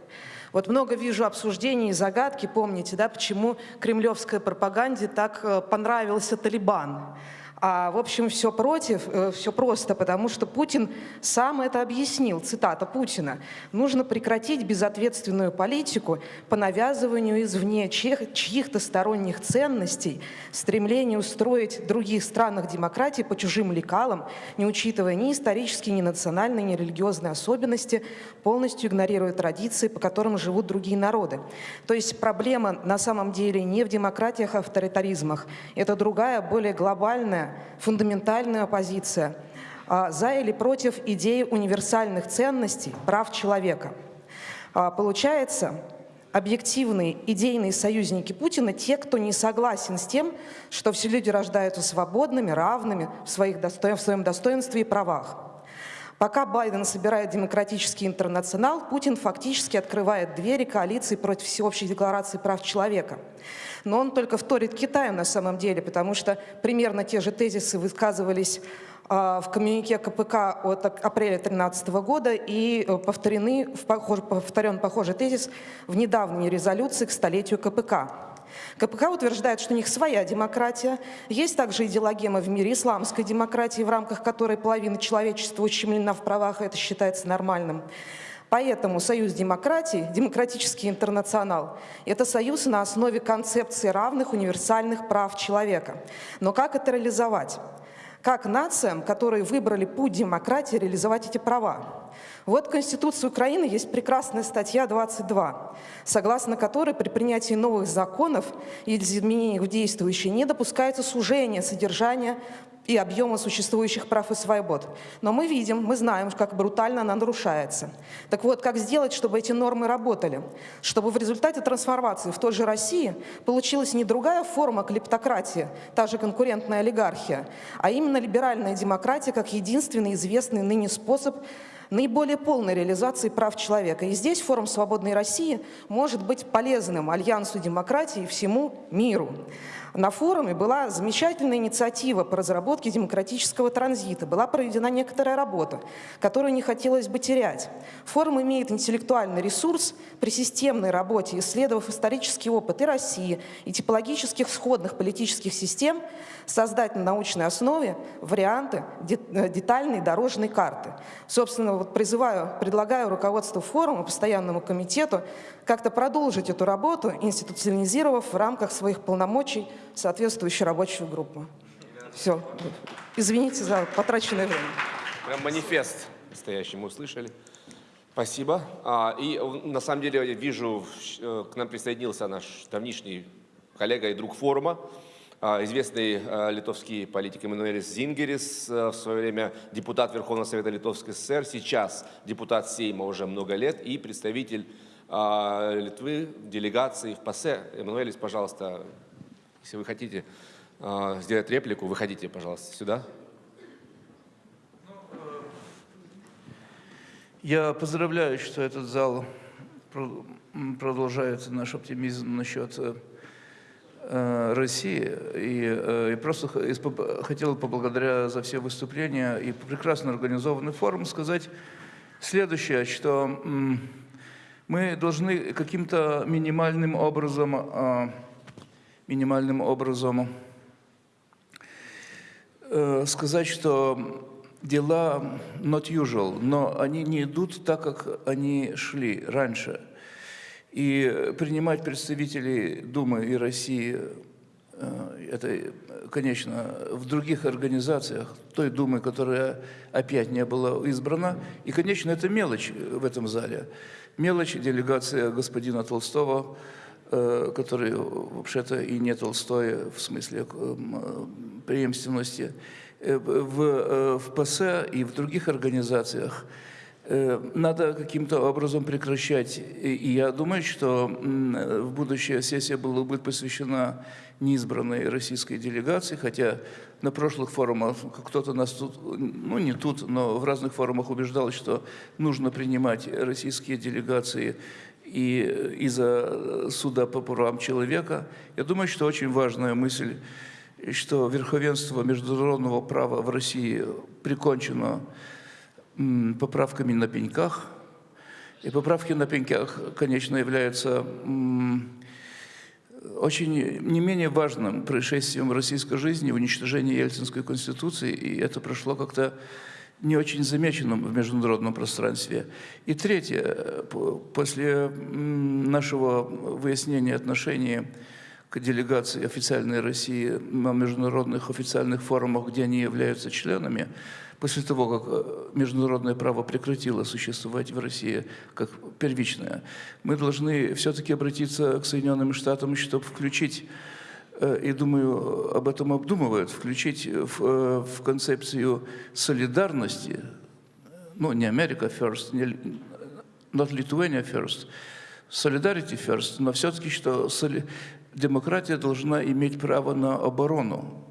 Вот много вижу обсуждений и загадки, помните, да, почему кремлевской пропаганде так э, понравился Талибан. А, в общем, все против, э, все просто, потому что Путин сам это объяснил, цитата Путина. «Нужно прекратить безответственную политику по навязыванию извне чьих- чьих-то сторонних ценностей, стремление устроить в других странах демократии по чужим лекалам, не учитывая ни исторические, ни национальные, ни религиозные особенности, полностью игнорируя традиции, по которым живут другие народы». То есть проблема на самом деле не в демократиях, а авторитаризмах. Это другая, более глобальная, фундаментальная позиция а, за или против идеи универсальных ценностей прав человека. А, Получается, объективные идейные союзники Путина те, кто не согласен с тем, что все люди рождаются свободными, равными в, своих досто... в своем достоинстве и правах. Пока Байден собирает демократический интернационал, Путин фактически открывает двери коалиции против всеобщей декларации прав человека. Но он только вторит Китаю на самом деле, потому что примерно те же тезисы высказывались а, в коммюнике КПК от апреля 2013 года и э, повторены, повторен похожий тезис в недавней резолюции к столетию КПК. КПК утверждает, что у них своя демократия. Есть также идеологема в мире исламской демократии, в рамках которой половина человечества ущемлена в правах, и это считается нормальным. Поэтому Союз демократий, демократический интернационал, это союз на основе концепции равных универсальных прав человека. Но как это реализовать? Как нациям, которые выбрали путь демократии, реализовать эти права? Вот в Конституции Украины есть прекрасная статья 22, согласно которой при принятии новых законов или изменениях в действующие не допускается сужение содержания и объема существующих прав и свобод. Но мы видим, мы знаем, как брутально она нарушается. Так вот, как сделать, чтобы эти нормы работали? Чтобы в результате трансформации в той же России получилась не другая форма клептократии, та же конкурентная олигархия, а именно либеральная демократия как единственный известный ныне способ наиболее полной реализации прав человека. И здесь форум «Свободной России» может быть полезным альянсу демократии всему миру. На форуме была замечательная инициатива по разработке демократического транзита. Была проведена некоторая работа, которую не хотелось бы терять. Форум имеет интеллектуальный ресурс при системной работе, исследовав исторический опыт и России, и типологических сходных политических систем, создать на научной основе варианты э, детальной дорожной карты. Собственно, вот призываю, предлагаю руководству форума, постоянному комитету как-то продолжить эту работу, институционализировав в рамках своих полномочий соответствующую рабочую группу. Все. Извините за потраченное время. Прям манифест настоящий мы услышали. Спасибо. А, и э, на самом деле я вижу, э, к нам присоединился наш давнишний коллега и друг форума, а, известный э, литовский политик Эммануэлис Зингерис, в свое время депутат Верховного Совета Литовской ССР, сейчас депутат Сейма уже много лет и представитель а, Литвы в делегации в ПАСЕ. Эммануэлис, пожалуйста, если вы хотите а, сделать реплику, выходите, пожалуйста, сюда. Я поздравляю, что этот зал продолжает наш оптимизм насчет э, э, России. И, э, и просто хотел поблагодаря за все выступления и прекрасно организованный форум сказать следующее, что м, мы должны каким-то минимальным образом, э, минимальным образом э, сказать, что дела not usual, но они не идут так, как они шли раньше. И принимать представителей Думы и России, э, это, конечно, в других организациях, той Думы, которая опять не была избрана. И, конечно, это мелочь в этом зале. Мелочь делегация господина Толстого, который вообще-то и не Толстой в смысле э, преемственности, в, в ПС и в других организациях – Э, надо каким-то образом прекращать. И я думаю, что в будущая сессия была, будет посвящена неизбранной российской делегации, хотя на прошлых форумах кто-то нас тут, ну не тут, но в разных форумах убеждал, что нужно принимать российские делегации и из-за суда по правам человека. Я думаю, что очень важная мысль, что верховенство международного права в России прикончено поправками на пеньках. И поправки на пеньках, конечно, являются очень не менее важным происшествием в российской жизни, уничтожение Ельцинской конституции, и это прошло как-то не очень замеченным в международном пространстве. И третье, после нашего выяснения отношений к делегации официальной России на международных официальных форумах, где они являются членами, после того, как э, международное право прекратило существовать в России как первичное, мы должны все-таки обратиться к Соединенным Штатам, чтобы включить э, и думаю, об этом обдумывают, включить в, э, в концепцию солидарности, ну, не Америка first, не not Lithuania first, solidarity first, но все-таки, что соли, демократия должна иметь право на оборону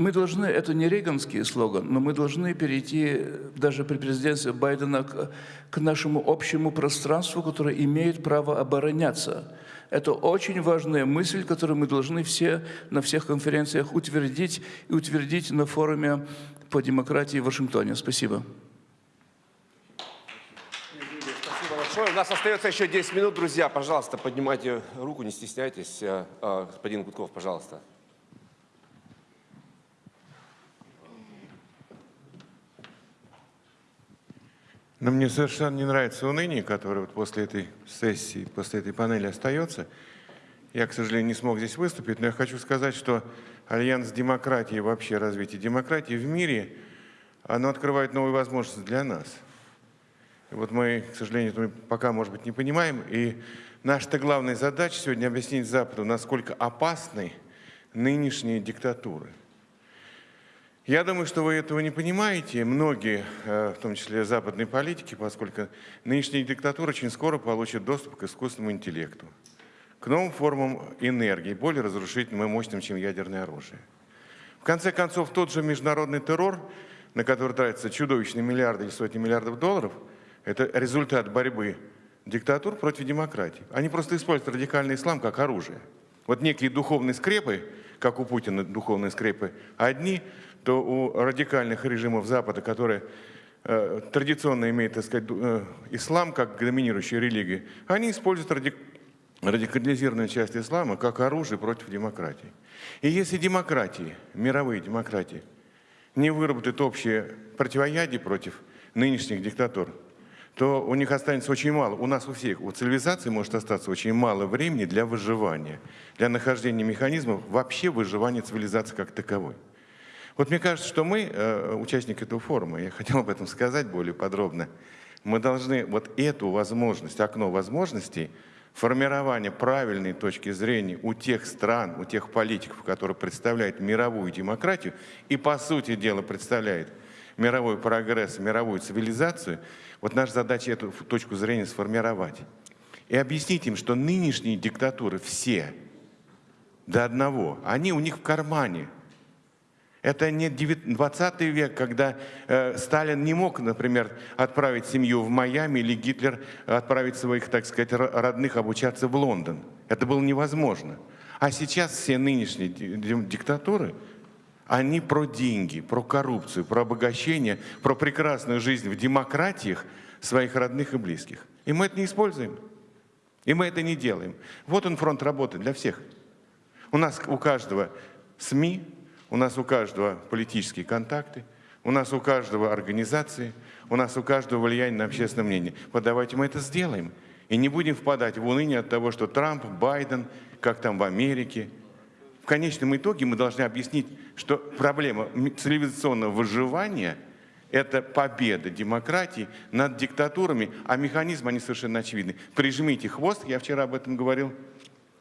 мы должны, это не рейганский слоган, но мы должны перейти даже при президенции Байдена к, к нашему общему пространству, которое имеет право обороняться. Это очень важная мысль, которую мы должны все на всех конференциях утвердить и утвердить на форуме по демократии в Вашингтоне. Спасибо. Спасибо большое. У нас остается еще 10 минут, друзья. Пожалуйста, поднимайте руку, не стесняйтесь. Э, э, господин Гудков, пожалуйста. Но мне совершенно не нравится уныние, которое вот после этой сессии, после этой панели остается. Я, к сожалению, не смог здесь выступить, но я хочу сказать, что Альянс демократии, вообще развитие демократии в мире, оно открывает новые возможности для нас. И вот мы, к сожалению, мы пока, может быть, не понимаем. И наша-то главная задача сегодня объяснить Западу, насколько опасны нынешние диктатуры. Я думаю, что вы этого не понимаете, многие, э, в том числе западные политики, поскольку нынешняя диктатура очень скоро получит доступ к искусственному интеллекту, к новым формам энергии, более разрушительным и мощным, чем ядерное оружие. В конце концов, тот же международный террор, на который тратятся чудовищные миллиарды или сотни миллиардов долларов, это результат борьбы диктатур против демократии. Они просто используют радикальный ислам как оружие. Вот некие духовные скрепы, как у Путина духовные скрепы, одни – то у радикальных режимов Запада, которые э, традиционно имеют, так сказать, э, ислам как доминирующую религию, они используют радик радикализированную часть ислама как оружие против демократии. И если демократии, мировые демократии, не выработают общее противоядие против нынешних диктатур, то у них останется очень мало, у нас у всех, у цивилизации может остаться очень мало времени для выживания, для нахождения механизмов вообще выживания цивилизации как таковой. Вот мне кажется, что мы, э, участники этого форума, я хотел об этом сказать более подробно, мы должны вот эту возможность, окно возможностей, формирования правильной точки зрения у тех стран, у тех политиков, которые представляют мировую демократию и, по сути дела, представляют мировой прогресс, мировую цивилизацию, вот наша задача эту точку зрения сформировать. И объяснить им, что нынешние диктатуры все, до одного, они у них в кармане – это не 20 век, когда э, Сталин не мог, например, отправить семью в Майами или Гитлер отправить своих, так сказать, родных обучаться в Лондон. Это было невозможно. А сейчас все нынешние диктатуры, они про деньги, про коррупцию, про обогащение, про прекрасную жизнь в демократиях своих родных и близких. И мы это не используем. И мы это не делаем. Вот он фронт работы для всех. У нас у каждого СМИ, у нас у каждого политические контакты, у нас у каждого организации, у нас у каждого влияние на общественное мнение. Вот давайте мы это сделаем. И не будем впадать в уныние от того, что Трамп, Байден, как там в Америке. В конечном итоге мы должны объяснить, что проблема цивилизационного выживания – это победа демократии над диктатурами, а механизмы, они совершенно очевидны. Прижмите хвост, я вчера об этом говорил,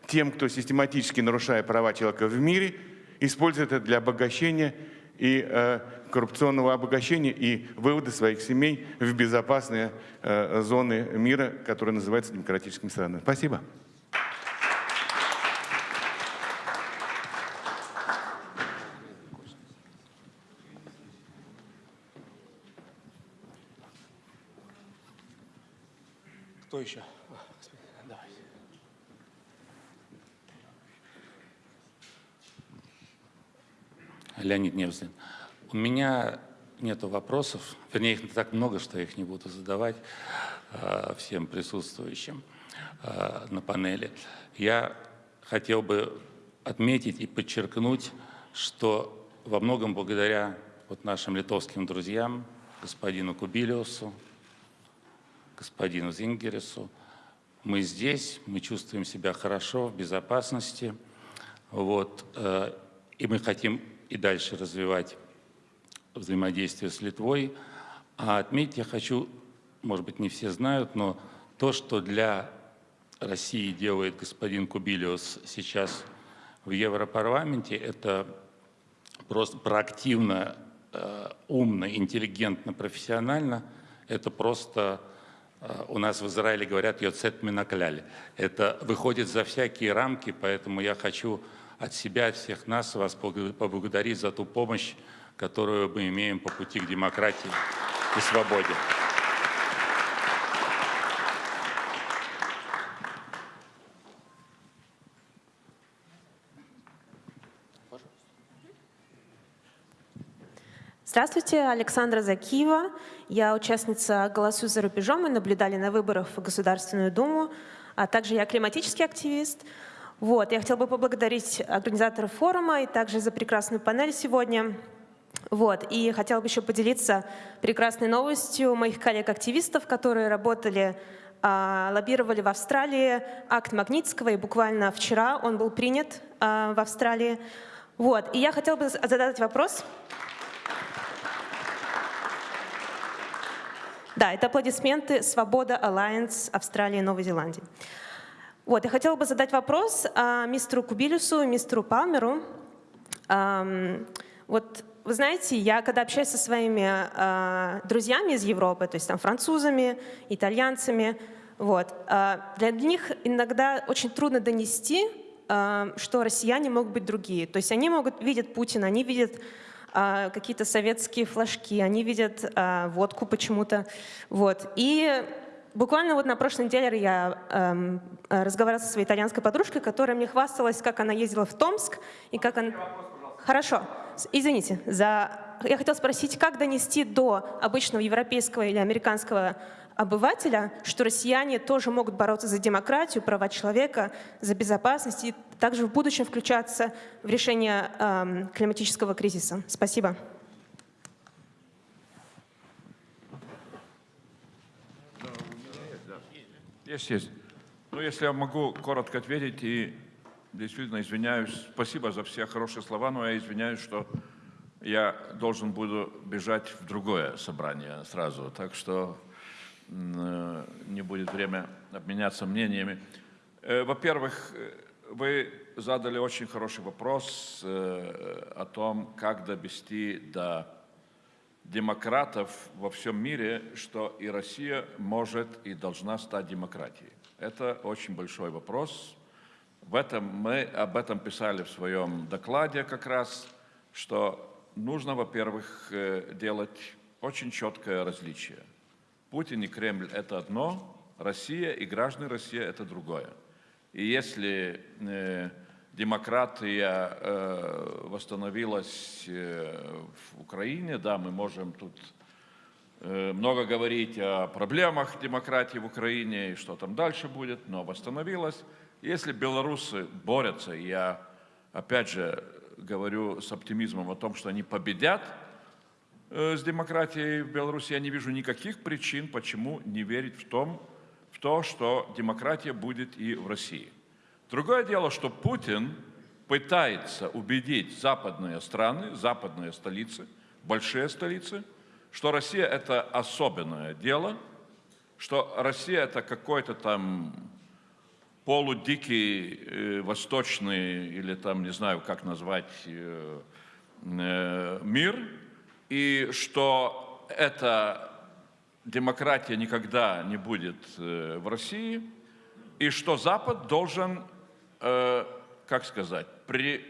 тем, кто систематически нарушая права человека в мире, использует это для обогащения и э, коррупционного обогащения и вывода своих семей в безопасные э, зоны мира, которые называются демократическими странами. Спасибо. Кто еще? Леонид Невзлин. У меня нет вопросов, вернее, их так много, что я их не буду задавать э, всем присутствующим э, на панели. Я хотел бы отметить и подчеркнуть, что во многом благодаря вот нашим литовским друзьям, господину Кубилиусу, господину Зингересу, мы здесь, мы чувствуем себя хорошо, в безопасности, вот, э, и мы хотим и дальше развивать взаимодействие с Литвой. А отметить я хочу, может быть, не все знают, но то, что для России делает господин Кубилиус сейчас в Европарламенте, это просто проактивно, э, умно, интеллигентно, профессионально. Это просто у нас в Израиле говорят «йоцет минакляли». Это выходит за всякие рамки, поэтому я хочу от себя, от всех нас вас поблагодарить за ту помощь, которую мы имеем по пути к демократии и свободе. Здравствуйте, Александра Закиева. Я участница «Голосуй за рубежом». Мы наблюдали на выборах в Государственную Думу. А также я климатический активист. Вот, я хотела бы поблагодарить организаторов форума и также за прекрасную панель сегодня. Вот, и хотела бы еще поделиться прекрасной новостью моих коллег-активистов, которые работали, а, лоббировали в Австралии акт Магнитского, и буквально вчера он был принят а, в Австралии. Вот, и я хотела бы задать вопрос. Да, это аплодисменты «Свобода Alliance Австралии и Новой Зеландии». Вот, я хотела бы задать вопрос а, мистеру Кубилюсу и мистеру Палмеру. А, вот вы знаете, я когда общаюсь со своими а, друзьями из Европы, то есть там французами, итальянцами, вот, а, для них иногда очень трудно донести, а, что россияне могут быть другие. То есть они могут видят Путина, они видят а, какие-то советские флажки, они видят а, водку почему-то. Вот. И Буквально вот на прошлой неделе я эм, разговаривала со своей итальянской подружкой, которая мне хвасталась, как она ездила в Томск и как она... Хорошо, извините, за... я хотела спросить, как донести до обычного европейского или американского обывателя, что россияне тоже могут бороться за демократию, права человека, за безопасность и также в будущем включаться в решение эм, климатического кризиса. Спасибо. Есть, есть. Ну, если я могу коротко ответить и действительно извиняюсь, спасибо за все хорошие слова, но я извиняюсь, что я должен буду бежать в другое собрание сразу, так что не будет время обменяться мнениями. Э, во-первых, э, вы задали очень хороший вопрос о том, как довести до демократов во всем мире, что и Россия может и должна стать демократией. Это очень большой вопрос. В этом мы об этом писали в своем докладе как раз, что нужно, во-первых, э, делать очень четкое различие. Путин и Кремль – это одно, Россия и граждане России – это другое. И если э, демократия э, восстановилась э, в Украине, да, мы можем тут э, много говорить о проблемах демократии в Украине и что там дальше будет, но восстановилась. Если белорусы борются, я опять же говорю с оптимизмом о том, что они победят с демократией в Беларуси, я не вижу никаких причин, почему не верить в том, в то, что демократия будет и в России. Другое дело, что Путин пытается убедить западные страны, западные столицы, большие столицы, что Россия это особенное дело, что Россия это какой-то там полудикий э, восточный или там не знаю как назвать э, э, мир, и что эта демократия никогда не будет э, в России, и что Запад должен, э, как сказать, при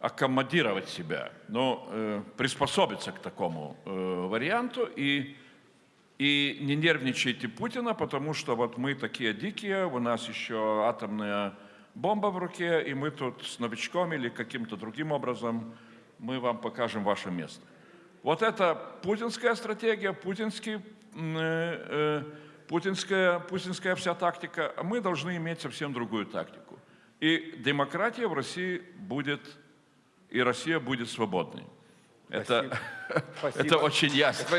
аккомодировать себя, ну, э, приспособиться к такому э, варианту и, и не нервничайте Путина, потому что вот мы такие дикие, у нас еще атомная бомба в руке, и мы тут с новичком или каким-то другим образом мы вам покажем ваше место. Вот это путинская стратегия, путинский, э, э, путинская, путинская вся тактика, а мы должны иметь совсем другую тактику. И демократия в России будет и Россия будет свободной. Это, Спасибо. <laughs> это очень ясно.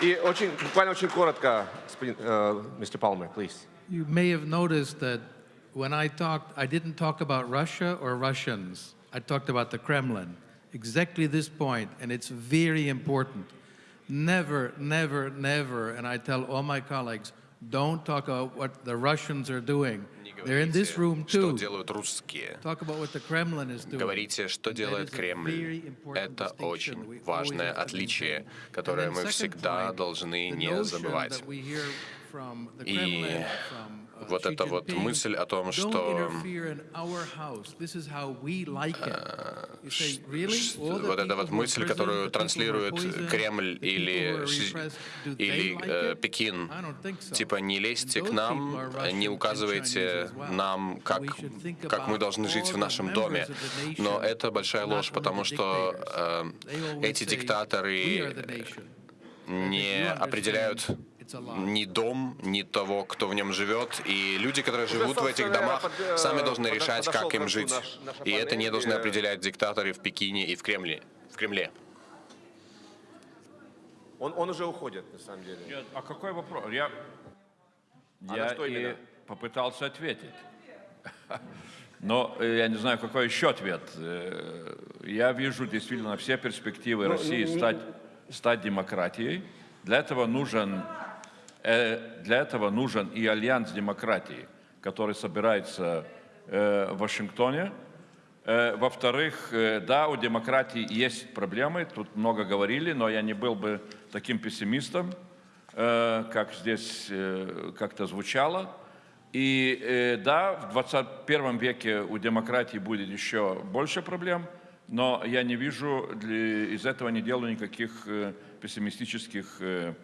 И очень, буквально очень коротко, господин, э, Mr. Palmer, please. You may have noticed that when I talked, I didn't talk about Russia or Russians. I talked about the Kremlin. Exactly this point, and it's very important. Never, never, never, and I tell all my colleagues, don't talk about what the Russians are doing. They're in this room что too. делают русские. Talk about what the Kremlin is doing. Говорите, что That делает is a Кремль. very important Это distinction we очень always важное have to отличие, maintain. которое And мы then second всегда point, должны the не notion забывать. И uh, вот эта вот мысль о том, что вот эта вот мысль, которую транслирует Кремль или, или э? Пекин, типа не лезьте к нам, э, не указывайте нам, как, как мы должны жить в нашем доме. Но это большая ложь, потому что э, эти диктаторы не определяют ни дом, ни того, кто в нем живет. И люди, которые живут в этих домах, э, сами должны решать, как им жить. И это не должны определять диктаторы в Пекине и в Кремле. В Кремле. Он, он уже уходит, на самом деле. Нет, а какой вопрос? Я, А я что и попытался ответить. <laughs> Но э, я не знаю, какой еще ответ. Э, Я вижу действительно все перспективы Ну, России не- стать, стать демократией. Для этого нужен для этого нужен и альянс демократии, который собирается э, в Вашингтоне. Э, Во-вторых, э, да, у демократии есть проблемы, тут много говорили, но я не был бы таким пессимистом, э, как здесь э, как-то звучало. И э, да, в 21 веке у демократии будет еще больше проблем, но я не вижу, из этого не делаю никаких э, пессимистических э,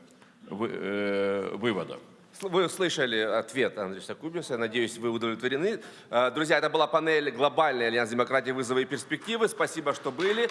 вы- э, выводов. Вы услышали ответ Андрея Кубиса. Я надеюсь, вы удовлетворены. Э, Друзья, это была панель «Глобальный альянс демократии. Вызовы и перспективы». Спасибо, что были.